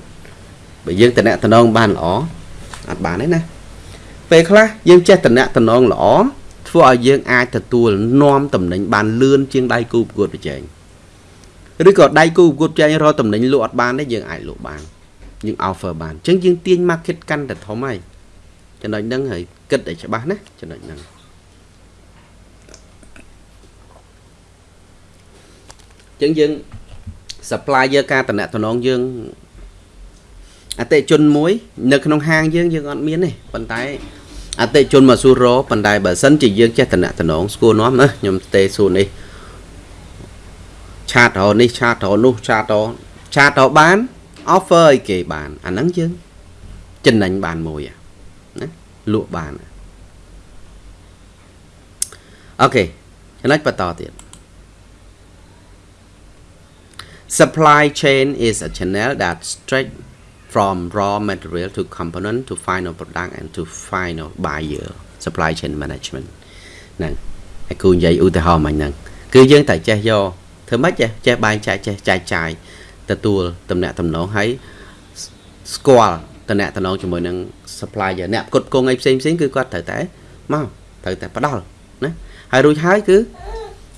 បើយើងតំណែងបានល្អអត់បានទេណាពេលខ្លះយើងចេះតំណែងល្អធ្វើឲ្យយើងអាចទទួលនាំតំណែងបានលឿនជាងដៃគូប្រកួតប្រជែងឬក៏ដៃគូប្រកួតប្រជែងរកតំណែងលក់អត់បានទេយើងអាចលក់បាន យើង offer បានអញ្ចឹងយើងទាញ market កាន់តែធំហើយចំណុចហ្នឹងហើយគិតឲ្យច្បាស់ណាចំណុចហ្នឹងអញ្ចឹងយើង supplier ការតំណតំណងយើងអតិជនមួយ នៅក្នុងហាងយើងយើងអត់មានទេប៉ុន្តែអតិជនមកសួររប៉ុន្តែបើសិនជាយើងចេះតំណតំណងស្គាល់នាំណាខ្ញុំទេសួរនេះឆាតរនេះឆាតរនោះឆាតរឆាតរបាន offer ឲ្យគេបានអាហ្នឹងយើងចំណេញបានមួយណាលក់បានអូខេចំណុចបន្តទៀត supply chain is a channel that stretch from raw material to component to final product and to final buyer supply chain management ហ្នឹងហើយគូនិយាយឧទាហរណ៍មិញហ្នឹងគឺយើងតែចេះយកធ្វើម៉េចចេះចេះបែងចែកចេះចែកចាយ ទទួលតំណាក់តំណងហើយស្គាល់តំណាក់តំណងជាមួយនឹង supplier អ្នកផ្គត់ផ្គង់អីផ្សេងផ្សេងគឺគាត់ត្រូវតែមកត្រូវតែផ្ដល់ណាហើយរួចហើយគឺ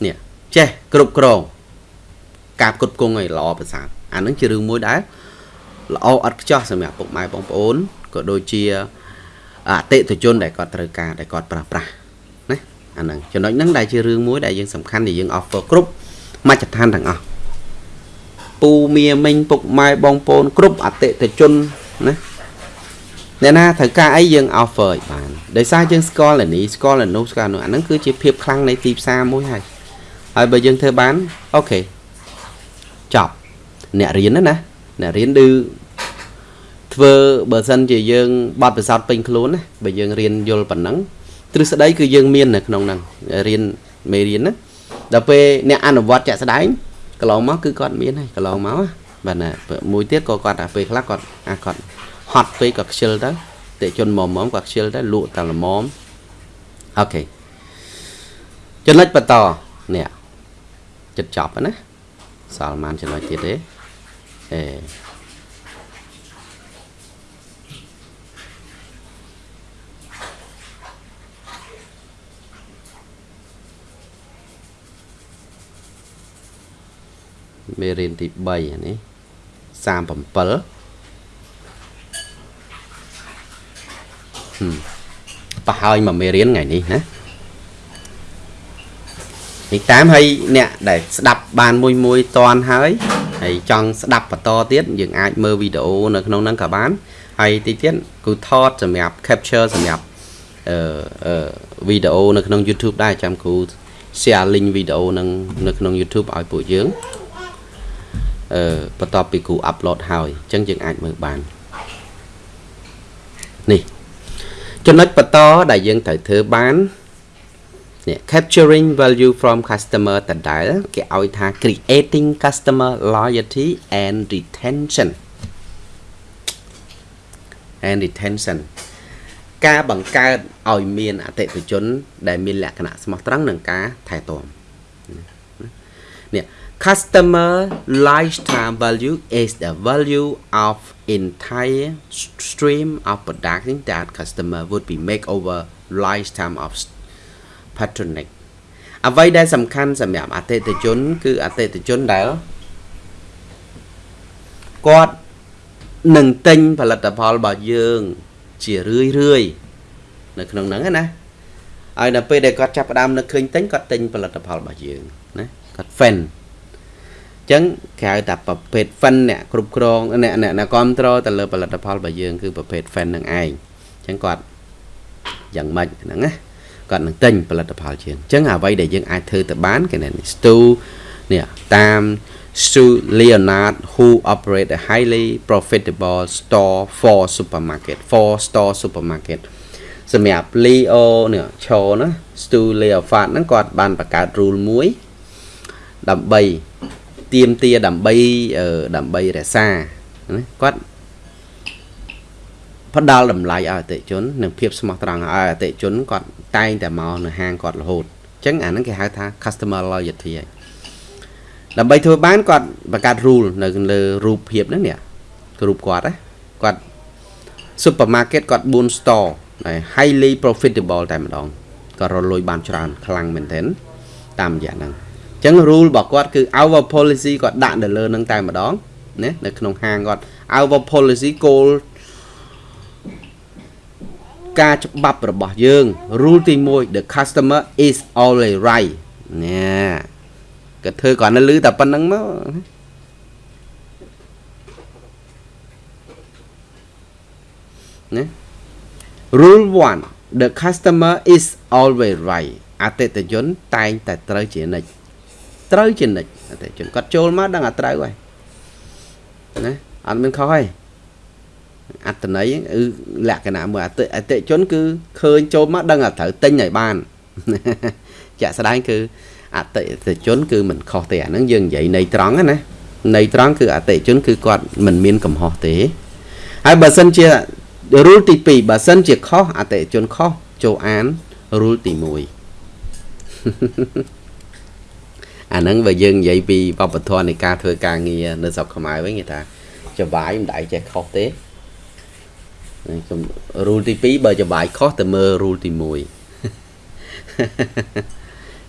នេះចេះគ្រប់គ្រងការផ្គត់ផ្គង់ឲ្យល្អប្រសើរអានឹងជារឿងមួយដែលល្អអត់ខ្ចោះសម្រាប់ពុកម៉ែបងប្អូនក៏ដូចជាអតិថិជនដែលគាត់ត្រូវការដែលគាត់ប្រើប្រាស់ណាអាហ្នឹងចំណុចហ្នឹងដែលជារឿងមួយដែលយើងសំខាន់ដែលយើង offer គ្រប់មជ្ឈដ្ឋានទាំងអស់ ពូមៀមិញពុកម៉ែបងប្អូនគ្រប់អតិថិជនណាអ្នកណាត្រូវការអីយើង offer ឲ្យបានដោយសារយើងស្គាល់នេះស្គាល់នោះស្គាល់នោះអាហ្នឹងគឺជាភាពខ្លាំងនៃទីផ្សារមួយហើយហើយបើយើងធ្វើបានអូខេចប់អ្នករៀនណាណាអ្នករៀនឌឺធ្វើបើសិនជាយើងបត់ពិសោធន៍ពេញខ្លួនណាបើយើងរៀនយល់ប៉ុណ្ណឹងទ្រឹស្ដីគឺយើងមាននៅក្នុងហ្នឹងរៀនមេរៀនណាដល់ពេលអ្នកអនុវត្តជាក់ស្ដែង កន្លងមកគឺគាត់មានហើយកន្លងមកបាទណាមួយទៀតក៏គាត់តែពេលខ្លះគាត់អាគាត់ហត់ពេកគាត់ខ្ជិលទៅតិជនមុំមុំគាត់ខ្ជិលទៅលក់តែល្មមអូខេចំណុចបន្តនេះចិត្តចប់ណាសល់ប៉ុន្មានចំណុចទៀតទេអេ មេរៀនទី3អានេះ37ហឹមប្រហើយមកមេរៀនថ្ងៃនេះណានេះតាមឲ្យអ្នកដែលស្ដាប់បានមួយមួយតន់ហើយហើយចង់ស្ដាប់បន្តទៀតយើងអាចមើលវីដេអូនៅក្នុងហ្នឹងក៏បានហើយទីទៀតគឺថតសម្រាប់ capture សម្រាប់អឺវីដេអូនៅក្នុង YouTube ដែរចាំគ្រូ share link វីដេអូនឹងនៅក្នុង YouTube ឲ្យពួកយើងអឺ បន្ទាប់ពីគ្រូ upload ហើយអញ្ចឹងយើងអាចមើលបាននេះចំណុចបន្តដែលយើងត្រូវធ្វើបាននេះ capturing value from customer ដដែលគេឲ្យថា creating customer loyalty and retention and retention ការបង្កើតឲ្យមានអតិថិជន ដែលមានលក្ខណៈស្មោះត្រង់និងការថែទាំនេះ customer lifetime value is the value of entire stream of production that customer would be make over lifetime of patronage អ្វីដែលសំខាន់សម្រាប់អតិថិជន គឺអតិថិជនដែលគាត់នឹងទិញផលិតផលរបស់យើង ជារឿយរឿយនៅក្នុងហ្នឹងណាហើយដល់ពេលដែលគាត់ចាប់ផ្ដើមនឹកឃើញទិញគាត់ទិញផលិតផលរបស់យើងណាគាត់ fan អញ្ចឹងគេហៅថាប្រភេទ fan អ្នកគ្រប់គ្រងអ្នកអ្នកអ្នកគ្រប់គ្រងទៅលើផលិតផលរបស់យើងគឺប្រភេទ fan នឹងឯងអញ្ចឹងគាត់យ៉ាងម៉េចហ្នឹងណាគាត់នឹងទិញផលិតផលជាងអញ្ចឹងអ្វីដែលយើងអាចធ្វើទៅបានគេនេះ Stu នេះតាម Stu Leonard who operate a highly profitable store for supermarket for store supermarket សម្រាប់ Leo នេះឈរណា Stu Leonard ហ្នឹងគាត់បានបង្កើត rule មួយដើម្បី ទៀមទាដើម្បីដើម្បីរក្សាណាគាត់ផ្ដល់តម្លៃឲ្យអតិជននិងភាពស្មោះត្រង់ឲ្យអតិជនគាត់តែងតែមកនៅហាងគាត់រហូតអញ្ចឹងអាហ្នឹងគេហៅថា customer loyalty ហើយដើម្បីធ្វើបានគាត់បង្កើត rule នៅលើរូបភាពហ្នឹងនេះរូបគាត់ណាគាត់ supermarket គាត់4 store ហើយ highly profitable តែម្ដងគាត់រលួយបានច្រើនខ្លាំងមែនទែនតាមរយៈហ្នឹងអញ្ចឹង rule របស់គាត់គឺ our policy គាត់ដាក់នៅលើហ្នឹងតែម្ដងណានៅក្នុងហាងគាត់ our policy goal ការច្បាប់របស់យើង rule ទី1 the customer is always right នេះគាត់ធ្វើគ្រាន់តែលឺតែប៉ុណ្្នឹងមកណា Rule 1 the customer is always right អតិថិជនតែងតែត្រូវជានិច្ច ត្រូវជានិច្ចអតិថិជនគាត់ចូលមកដឹងតែត្រូវហើយណាអត់មានខុសហើយអត្តន័យគឺលក្ខណៈមួយអតិអតិជនគឺឃើញចូលមកដឹងតែត្រូវទិញឲ្យបានជាក់ស្ដែងគឺអតិថិជនគឺមិនខុសទេអាហ្នឹងយើងនិយាយនៃត្រង់ណានៃត្រង់គឺអតិថិជនគឺគាត់មិនមានកំហុសទេហើយបើសិនជា rule ទី2បើសិនជាខុសអតិថិជនខុសចូលអាន rule ទី1 អាហ្នឹងបើយើងនិយាយពីវប្បធម៌នៃការធ្វើការងារនៅស្រុកខ្មែរវិញគេថាចវាយមិនដែលចេះខុសទេខ្ញុំ rule ទី2បើចវាយខុសទៅមើល rule ទី1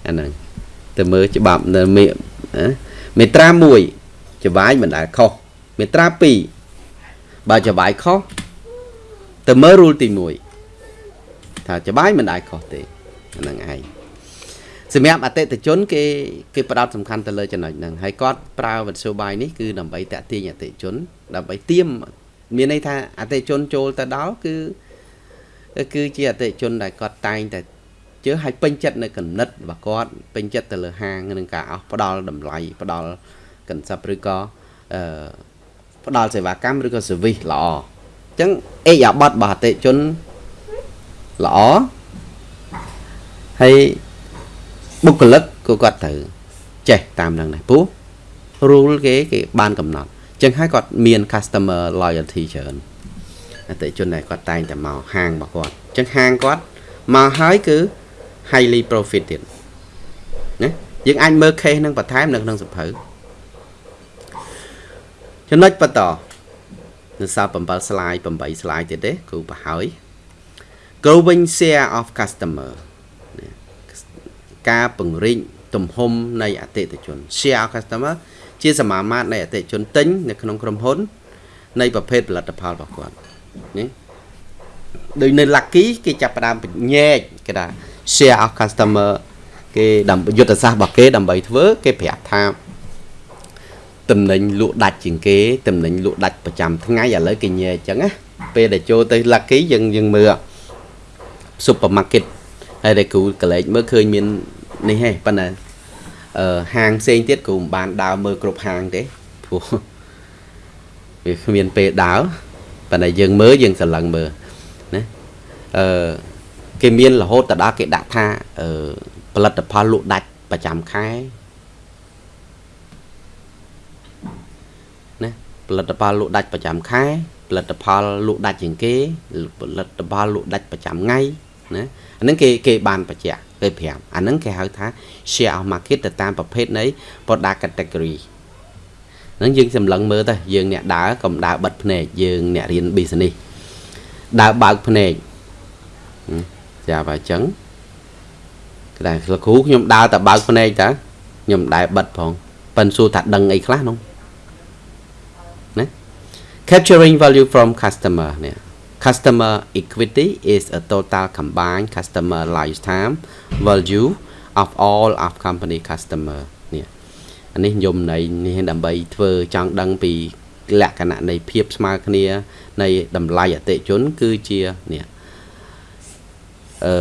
អាហ្នឹងទៅមើលច្បាប់នៅមេត្រា1ច្បាយមិនដែលខុសមេត្រា2បើច្បាយខុសទៅមើល rule ទី1ថាច្បាយមិនដែលខុសទេហ្នឹងឯង សម្រាប់អតិថិជនគេគេផ្ដោតសំខាន់ទៅលើចំណុចហ្នឹងហើយគាត់ប្រើវិទ្យុបាយនេះគឺដើម្បីតាក់ទាញអតិថិជន ដើម្បីទៀមមានន័យថាអតិថិជនចូលទៅដល់គឺគឺជាអតិថិជនដែលគាត់តែងតែជឿឲ្យពេញចិត្តនៅគណិតរបស់គាត់ពេញចិត្តទៅលើហាងនឹងការអស់ផ្ដល់តម្លៃផ្ដល់កន្សឹបឬក៏អឺផ្ដល់សេវាកម្មឬក៏ service ល្អអញ្ចឹងអេយ៉ាបតរបស់អតិជនល្អហើយ បុគ្គលិកក៏គាត់ត្រូវចេះតាមនឹងដែរព្រោះ rule គេគេបានកំណត់អញ្ចឹងហើយគាត់មាន customer loyalty ច្រើនអតិជនដែលគាត់តែងតែមកហាងរបស់គាត់អញ្ចឹងហាងគាត់មកហើយគឺ highly profited ណាយើងអាចមើល case នឹងបន្ថែមនៅក្នុងសភៅចំណុចបន្តនៅសល់7 slide 8 slide ទៀតទេគ្រូបរហើយ growing share of customer ការពង្រីកទំហំនៃអតិថិជន share of customer ជាសមាមាត្រនៃអតិថិជនទិញនៅក្នុងក្រុមហ៊ុន នៃប្រភេទផលិតផលរបស់គាត់នេះដូចនៅ Lucky គេចាប់ផ្ដើមបញែកគេថា share of customer គេដើម្បីយុទ្ធសាស្ត្ររបស់គេដើម្បីធ្វើគេប្រាប់ថាតំណែងលក់ដាច់ជាងគេតំណែងលក់ដាច់ប្រចាំថ្ងៃឥឡូវគេញែអញ្ចឹងណាពេលដែលចូលទៅ Lucky យើងយើងមើល supermarket ហើយតែគ្រូកលេចមើលឃើញមាន នេះហេប៉ុន្តែអឺហាងផ្សេងទៀតគ្រូមិនបានដើរមើលគ្រប់ហាងទេព្រោះវាគ្មានពេលដើរប៉ុន្តែយើងមើលយើងស្រឡឹងមើលណាអឺគេមានរហូតទៅដល់គេដាក់ថាអឺផលិតផលលក់ដាច់ប្រចាំខែណាផលិតផលលក់ដាច់ប្រចាំខែផលិតផលលក់ដាច់ជាងគេផលិតផលលក់ដាច់ប្រចាំថ្ងៃណាអាហ្នឹងគេគេបានបញ្ជាក់ គេប្រាប់អាហ្នឹងគេហៅថា share of market ទៅតាមប្រភេទនៃ product category ហ្នឹងយើងសម្លឹងមើលទៅយើងអ្នកដើរកុំដើរបិទភ្នែកយើងអ្នករៀន business ដើរបើកភ្នែកចាបើអញ្ចឹងតែលោកគ្រូខ្ញុំដើរតែបើកភ្នែកតើខ្ញុំមិនដែលបិទផងប៉ិនសួរថាដឹងអីខ្លះនោះណា capturing value from customer នេះ customer equity is a total combined customer lifetime value of all of company customer នេះអានេះខ្ញុំនៃនេះដើម្បីធ្វើចង់ដឹងពីលក្ខណៈនៃភាពស្មើគ្នា នៃតម្លៃអតិជន គឺជានេះអឺ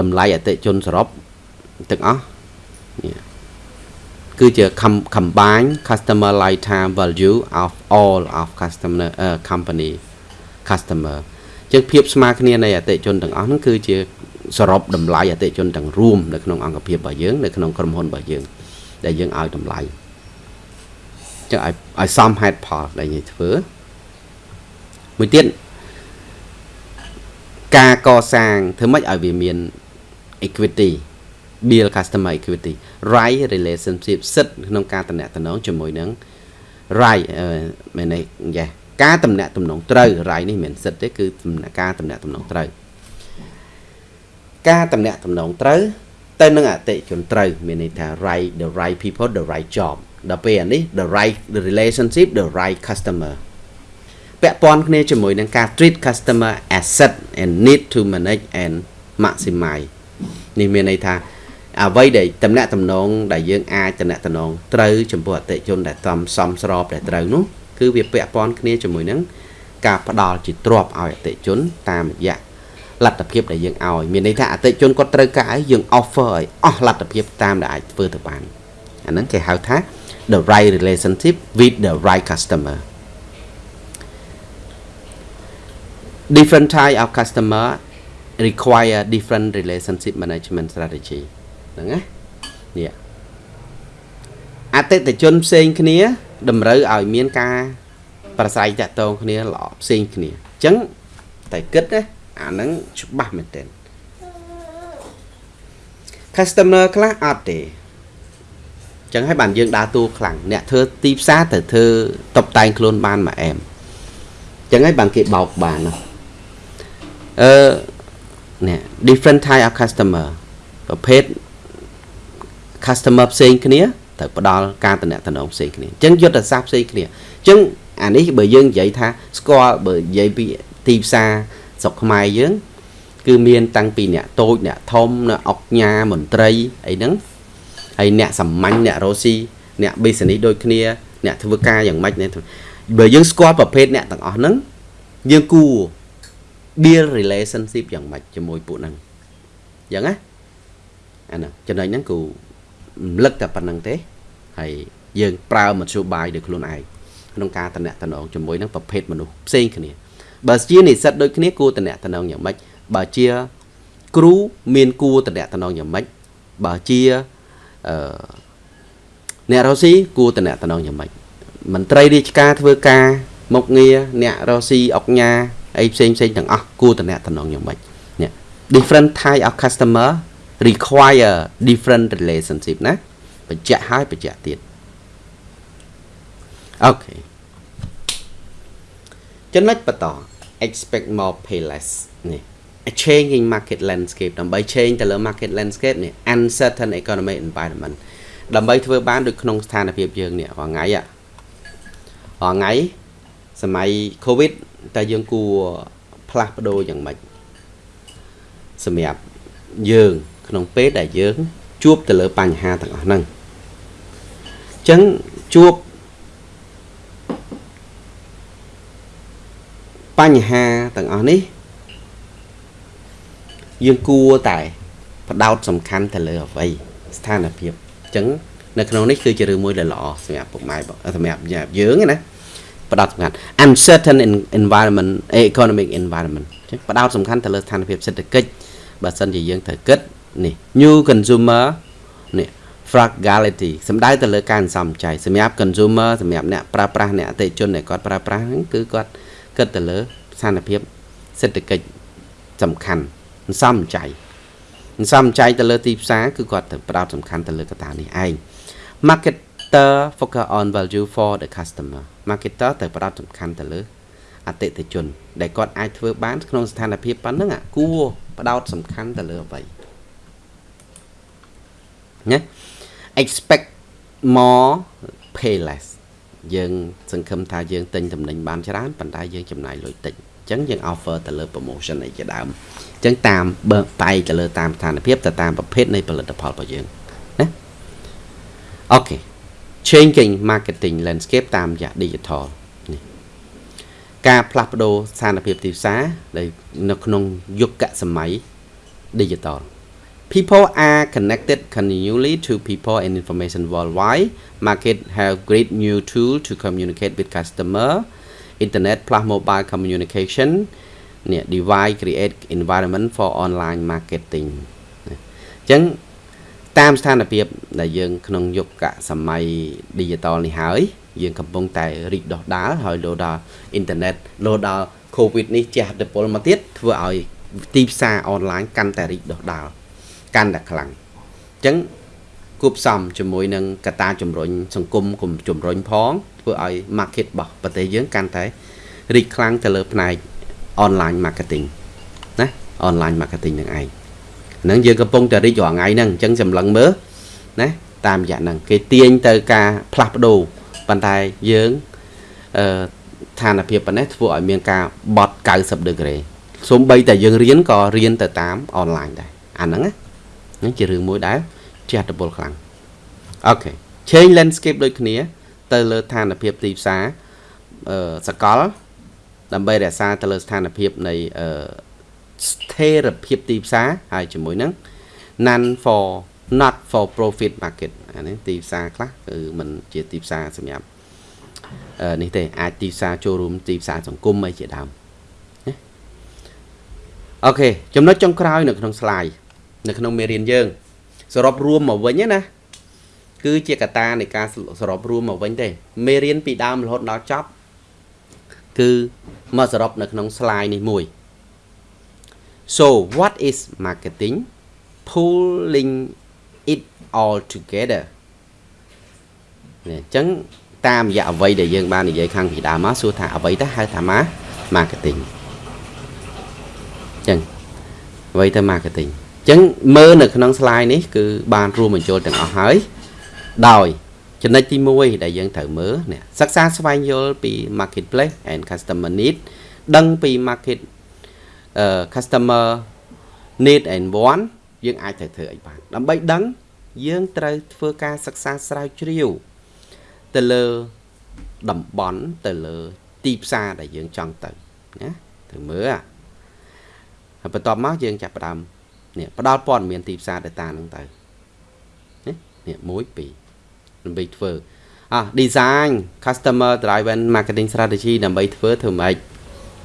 តម្លៃអតិជនសរុបទាំងអស់នេះគឺជា combine customer lifetime value of all of customer uh, company customer ជាងភាពស្មើគ្នានៃអតិជនទាំងអស់ហ្នឹងគឺជាសរុបតម្លៃអតិជនទាំងរួមនៅក្នុងអង្គភាពរបស់យើងនៅក្នុងក្រុមហ៊ុនរបស់យើង ដែលយើងឲ្យតម្លៃចឹងឲ្យឲ្យសមហេតុផលដែលយើងធ្វើមួយទៀតការកសាងធ្វើម៉េចឲ្យវាមាន equity build customer equity right relationship សិទ្ធក្នុងការតំណែងជាមួយនឹង right មែនទេយ៉ា ការតំណែងតំណងត្រូវ right នេះមិនសិទ្ធទេគឺការតំណែងតំណងត្រូវការតំណែងតំណងត្រូវទៅនឹងអតិជនត្រូវមានន័យថា right the right people the right job ដល់ពេលអានេះ the right the relationship the right customer ពាក់ព័ន្ធគ្នាជាមួយនឹងការ treat customer asset and need to manage and maximize នេះមានន័យថាអ្វីដែលតំណាក់តំណងដែលយើងអាចតំណាក់តំណងត្រូវចំពោះអតិជនដែលតំសំស្របដែលត្រូវនោះ គឺវាពាក់ព័ន្ធគ្នាជាមួយនឹងការផ្ដល់ជាទ្រព្យឲ្យអតិជនតាមរយៈលទ្ធភាពដែលយើងឲ្យមានន័យថាអតិជនគាត់ត្រូវការអីយើង offer ឲ្យអស់លទ្ធភាពតាមដែលអាចធ្វើទៅបានអាហ្នឹងគេហៅថា the right relationship with the right customer different type of customer require different relationship management strategy ហ្នឹងណានេះអតិថិជនផ្សេងគ្នា តម្រូវឲ្យមានការប្រស្រ័យតាក់ទងគ្នាល្អផ្សេងគ្នាអញ្ចឹងតែគិតណាអាហ្នឹងច្បាស់មែនទែន customer ខ្លះអត់ទេអញ្ចឹងហើយបានយើងដើរតួខ្លាំងអ្នកធ្វើទីផ្សារទៅធ្វើតបតែងខ្លួនបានមួយអែមអញ្ចឹងហើយបានគេបោកបានអឺនេះ different type of customer ប្រភេទ customer ផ្សេងគ្នា ត្រូវផ្ដល់ការតំណែងផ្សេងគ្នាអញ្ចឹងយុទ្ធសាស្ត្រផ្សេងគ្នាអញ្ចឹងអានេះបើយើងនិយាយថាស្គាល់បើនិយាយពីទីផ្សារស្រុកខ្មែរយើង គឺមានតាំងពីអ្នកតូចអ្នកធំអ្នកអុកញ៉ាមន្ត្រីអីហ្នឹងហើយអ្នកសាមញ្ញអ្នករ៉ូស៊ីអ្នក business ដូចគ្នា អ្នកធ្វើការយ៉ាងម៉េចបើយើងស្គាល់ប្រភេទអ្នកទាំងអស់ហ្នឹងយើងគួរ build relationship យ៉ាងម៉េចជាមួយពួកហ្នឹងអញ្ចឹងណាអាហ្នឹងចំណុចហ្នឹងគូ រំលឹកតែប៉ុណ្្នឹងទេហើយយើងប្រើមធ្យោបាយដោយខ្លួនឯងក្នុងការតំណែងជាមួយនឹងប្រភេទមនុស្សផ្សេងគ្នាបើជានិស្សិតដូចគ្នាគួរតំណែងយ៉ាងម៉េចបើជាគ្រូមានគួរតំណែងយ៉ាងម៉េចបើជាអឺអ្នករ៉ូស៊ីគួរតំណែងយ៉ាងម៉េចមន្ត្រីរាជការធ្វើការមុខងារអ្នករ៉ូស៊ីអុកញ៉ាអីផ្សេងផ្សេងទាំងអស់គួរតំណែងយ៉ាងម៉េចនេះ different type of customer require different relationship ណាបញ្ជាក់ហើយបញ្ជាក់ទៀតអូខេចំណុចបន្ត expect more pay less នេះ changing market landscape ដើម្បី change ទៅលើ market landscape នេះ uncertain economic environment ដើម្បីធ្វើបានដូចក្នុងស្ថានភាពយើងនេះរាល់ថ្ងៃរាល់ថ្ងៃសម័យ covid តើយើងគួរផ្លាស់ប្ដូរយ៉ាងម៉េចសម្រាប់យើង ក្នុងពេលដែលយើង ជួបទៅលើបញ្ហាទាំងអស់ហ្នឹងអញ្ចឹងជួបបញ្ហាទាំងអស់នេះ យើងគួរតែបដោតសំខាន់ទៅលើអ្វីស្ថានភាពអញ្ចឹងនៅក្នុងនេះគឺជារឿងមួយដែលល្អសម្រាប់ពុកម៉ែសម្រាប់យើងណាបដោតសំខាន់ uncertain environment economic environment បដោតសំខាន់ទៅលើស្ថានភាពសេដ្ឋកិច្ចបើសិនជាយើងត្រូវគិត នេះ new consumer នេះ frugality សំដៅទៅលើការសន្សំចៃសម្រាប់ consumer សម្រាប់អ្នកប្រើប្រាស់អ្នកអតិថិជនដែលគាត់ប្រើប្រាស់ហ្នឹងគឺគាត់គិតទៅលើស្ថានភាពសេដ្ឋកិច្ចសំខាន់សន្សំចៃសន្សំចៃទៅលើទីផ្សារគឺគាត់ទៅផ្ដោតសំខាន់ទៅលើកត្តានេះឯង marketer focus on value for the customer marketer ទៅផ្ដោតសំខាន់ទៅលើអតិថិជន ដែលគាត់អាចធ្វើបានក្នុងស្ថានភាពប៉ុណ្ណឹងគួរផ្ដោតសំខាន់ទៅលើអ្វី ណា expect more pay less យើងសង្ឃឹមថាយើងទិញតំណែងបានច្រើនប៉ុន្តែយើងចំណាយលុយតិចអញ្ចឹងយើង offer ទៅលើ promotion អីជាដើមអញ្ចឹងតាមបើបែកទៅលើតាមស្ថានភាពទៅតាមប្រភេទនៃផលិតផលរបស់យើងណាអូខេ changing marketing landscape តាមរយៈ digital នេះការផ្លាស់ប្ដូរស្ថានភាពទីផ្សារនៅក្នុងយុគសម័យ digital People are connected continually to people and information worldwide. Market have great new tool to communicate with customer. Internet plus mobile communication នេះ device create environment for online marketing អញ្ចឹងតាមស្ថានភាពដែលយើង ក្នុងយុគសម័យ digital នេះហើយ យើងកំពុងតែរីកដុះដាលហើយលោដល់ internet លោដល់ covid នេះជះឥទ្ធិពលមកទៀតធ្វើឲ្យទីផ្សារអនឡាញកាន់តែរីកដុះដាល កាន់តែខ្លាំងអញ្ចឹងគួបផ្សំជាមួយនឹងកត្តាជំរុញសង្គមគុំជំរុញផងធ្វើឲ្យ market របស់ប្រទេសយើងកាន់តែរីកខ្លាំងទៅលើផ្នែក online marketing ណា online marketing នឹងឯងហ្នឹងយើងកំពុងតែរីករាល់ថ្ងៃហ្នឹងអញ្ចឹងសម្លឹងមើលណាតាមរយៈហ្នឹងគេទាញទៅការផ្លាស់ប្ដូរប៉ុន្តែយើងអឺឋានភាពប៉ុណ្ណេះធ្វើឲ្យមានការបត់90ដឺក្រេសូម្បីតែយើងរៀនក៏រៀនទៅតាមអនឡាញដែរអាហ្នឹងណា ហ្នឹងជារឿងមួយដែលជះឥទ្ធិពលខ្លាំងអូខេ change landscape ដូចគ្នា ទៅលើស្ថានភាពទីផ្សារអឺសកល ដើម្បីរក្សាទៅលើស្ថានភាពនៃអឺស្ថិរភាពទីផ្សារហើយជាមួយនឹង none for not for profit market អានេះទីផ្សារខ្លះគឺมันជាទីផ្សារសម្រាប់អឺនេះទេអាចទីផ្សារចូលរួមទីផ្សារសង្គមអីជាដើមអូខេចំណុចចុងក្រោយនៅក្នុង slide នៅក្នុងមេរៀនយើង សរុបរួមមកវិញណាគឺជាកត្តានៃការសរុបរួមមកវិញទេមេរៀនពីដើមរហូតដល់ចប់គឺមកសរុបនៅក្នុង slide នេះមួយ So what is marketing pulling it all together នេះអញ្ចឹងតាមរយៈអ្វីដែលយើងបាននិយាយខាងពីដើមមកសួរថាអ្វីទៅហៅថា marketing អញ្ចឹងអ្វីទៅ marketing ចឹងមើលនៅក្នុង slide នេះគឺបានរួមបញ្ចូលទាំងអស់ហើយដោយចំណុចទី1ដែលយើងត្រូវមើលនេះសិក្សាស្វែងយល់ពី marketplace and customer need ដឹងពី market customer need and want យើងអាចត្រូវធ្វើអីបានដើម្បីដឹងយើងត្រូវធ្វើការសិក្សាស្រាវជ្រាវទៅលើតំបន់ទៅលើទីផ្សារដែលយើងចង់ទៅណាត្រូវមើលហើយបន្ទាប់មកយើងចាប់ផ្ដើម នេះផ្ដល់ព័ត៌មានទីផ្សារ data ហ្នឹងទៅនេះនេះ1 2ដើម្បីធ្វើអ่ะ design customer driven marketing strategy ដើម្បីធ្វើធ្វើម៉េច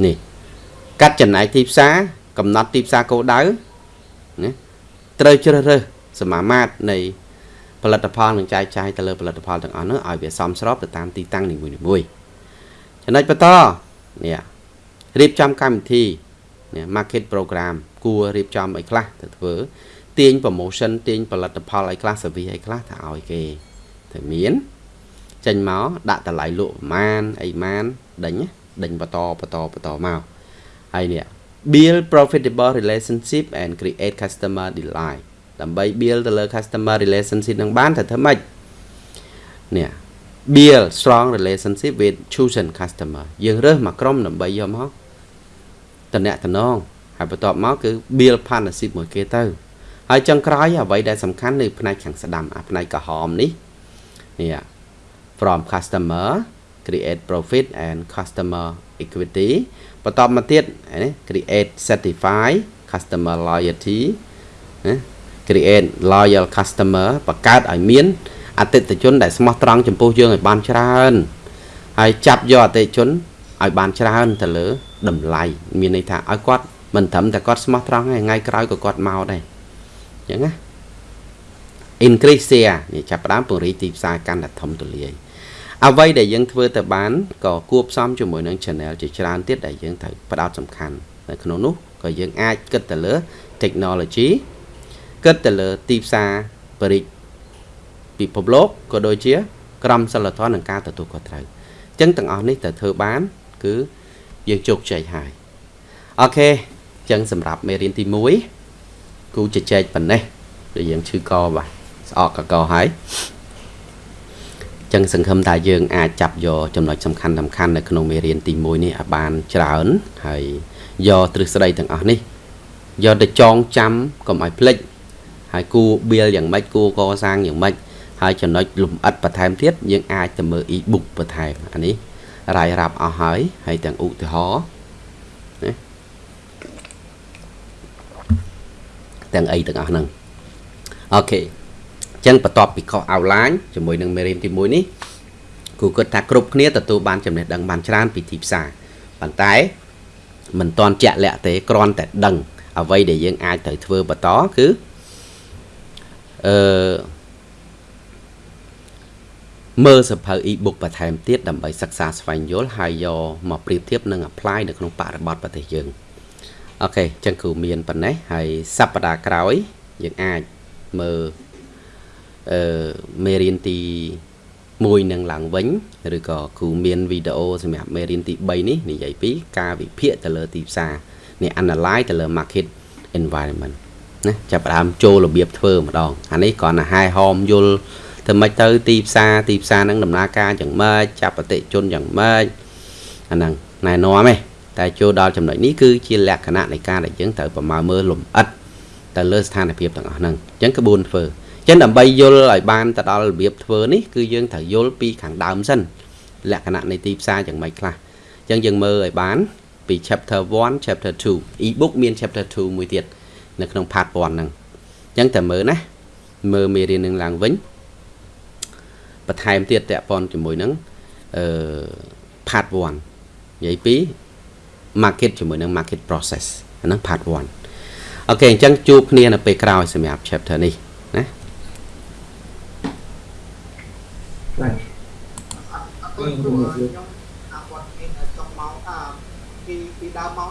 នេះកាត់ចំណែកទីផ្សារកំណត់ទីផ្សារគោលដៅណាត្រូវជ្រើសរើសសមាមាត្រនៃផលិតផលនឹងចែកចាយទៅលើផលិតផលទាំងអស់នោះឲ្យវាសមស្របទៅតាមទីតាំងនីមួយៗចំណុចបន្តនេះរៀបចំកម្មវិធីនេះ market program គួររៀបចំអីខ្លះទៅធ្វើទាញ promotion ទាញផលិតផលអីខ្លះ service អីខ្លះទៅឲ្យគេទៅមានចេញមកដាក់តម្លៃលក់ប្រមាណអីម៉ានដេញដេញបន្តបន្តបន្តមកហើយនេះ build profitable relationship and create customer delight ដើម្បី build ទៅលើ customer relationship នឹងបានទៅធ្វើម៉េចនេះ build strong relationship with chosen customer យើងរើសមកក្រុមដើម្បីយកមកតំណែងតំណង ហើយបន្ទាប់មកគឺ build partnership មួយគេទៅហើយចុងក្រោយអ្វីដែលសំខាន់នៅផ្នែកខាងស្ដាំអាផ្នែកក្រហមនេះនេះ from customer create profit and customer equity បន្តមកទៀតណា create certify customer loyalty ណា create loyal customer បង្កើតឲ្យមានអតិថិជនដែលស្មោះត្រង់ចំពោះយើងឲ្យបានច្រើនហើយចាប់យកអតិថិជនឲ្យបានច្រើនទៅលើតម្លៃមានន័យថាឲ្យគាត់ មិនត្រឹមតែគាត់ស្មោះត្រង់ទេថ្ងៃក្រោយក៏គាត់មកដែរអញ្ចឹងណា increase share នេះចាប់ផ្ដើមពង្រីកទីផ្សារកាន់តែធំទូលាយអ្វីដែលយើងធ្វើទៅបានក៏គួបផ្សំជាមួយនឹង channel ជាច្រើនទៀតដែលយើងត្រូវផ្ដោតសំខាន់នៅក្នុងនោះក៏យើងអាចគិតទៅលើ technology គិតទៅលើទីផ្សារបរិយាពិភពលោកក៏ដូចជា ក្រមសីលធម៌និងការទទួលខុសត្រូវអញ្ចឹងទាំងអស់នេះទៅធ្វើបាន គឺយើងជោគជ័យហើយអូខេអញ្ចឹងសម្រាប់មេរៀនទី1គូជជែកប៉ុណ្ណេះដែលយើងឈឺកបាទស្អកកកហើយចឹងសង្ឃឹមថាយើងអាចចាប់យកចំណុចសំខាន់សំខាន់នៅក្នុងមេរៀនទី1នេះឲ្យបានច្រើនហើយយកទ្រឹស្ដីទាំងអស់នេះយកទៅចងចាំកុំឲ្យភ្លេចហើយគួរបៀលយ៉ាងម៉េចគួរកសាងយ៉ាងម៉េចហើយចំណុចលំអិតបន្ថែមទៀតយើងអាចទៅមើល e-book បន្ថែមអានេះរាយរាប់អស់ហើយហើយទាំងឧទាហរណ៍ណា ទាំងអីទាំងអស់ហ្នឹងអូខេអញ្ចឹងបន្ទាប់ពីខុស outline ជាមួយនឹងមេរៀនទី1នេះគូគិតថាគ្រប់គ្នាទទួលបានចំណេះដឹងបានច្រើនពីទីផ្សារប៉ុន្តែមិនទាន់ជាក់លាក់ទេគ្រាន់តែដឹង អ្វីដែលយើងអាចត្រូវធ្វើបន្តគឺអឺមើលសភៅ e-book បន្ថែមទៀតដើម្បីសិក្សាស្វែងយល់ហើយយកមកប្រៀបធៀបនិង apply នៅក្នុងបរិបទប្រទេសយើង អូខេអញ្ចឹងគ្រូមានប៉ុណ្ណេះហើយសប្តាហ៍ក្រោយយើងអាចមើលអឺមេរៀនទី1នឹងឡើងវិញឬក៏គ្រូមានវីដេអូសម្រាប់មេរៀនទី3នេះនិយាយពី ការវិភាគទៅលើទីផ្សារនេះ analyze ទៅលើ market environment ណាចាប់ផ្ដើមចូលរបៀបធ្វើម្ដងអានេះគ្រាន់តែហែហោមយល់ធ្វើម៉េចទៅទីផ្សារទីផ្សារហ្នឹងដំណើរការយ៉ាងម៉េចចាប់អតិជនយ៉ាងម៉េចអាហ្នឹងណែនាំទេ តែចូលដល់ចំណុចនេះគឺជាលក្ខណៈនៃការដែលយើងត្រូវប្រមាណមើលលំអិតទៅលើស្ថានភាពទាំងអស់ហ្នឹងអញ្ចឹងក្បួនធ្វើអញ្ចឹងដើម្បីយល់ឲ្យបានទៅដល់របៀបធ្វើនេះគឺយើងត្រូវយល់ពីខាងដើមសិនលក្ខណៈនៃទីផ្សារយ៉ាងម៉េចខ្លះអញ្ចឹងយើងមើលឲ្យបានពី chapter 1 chapter 2 e-book មាន chapter 2មួយទៀតនៅក្នុង part 1ហ្នឹងអញ្ចឹងតែមើលណាមើលមេរៀននឹងឡើងវិញបន្ថែមទៀតតកប៉ុនជាមួយនឹងអឺ part 1និយាយពី market ជាមួយនឹង market process អាហ្នឹង part 1អូខេអញ្ចឹងជួបគ្នានៅពេលក្រោយសម្រាប់ chapter នេះណាបាទអរគុណគ្រូខ្ញុំអាគាត់មានចុងម៉ោងអាពីពីដើមម៉ោងនេះខ្ញុំចូលនឹង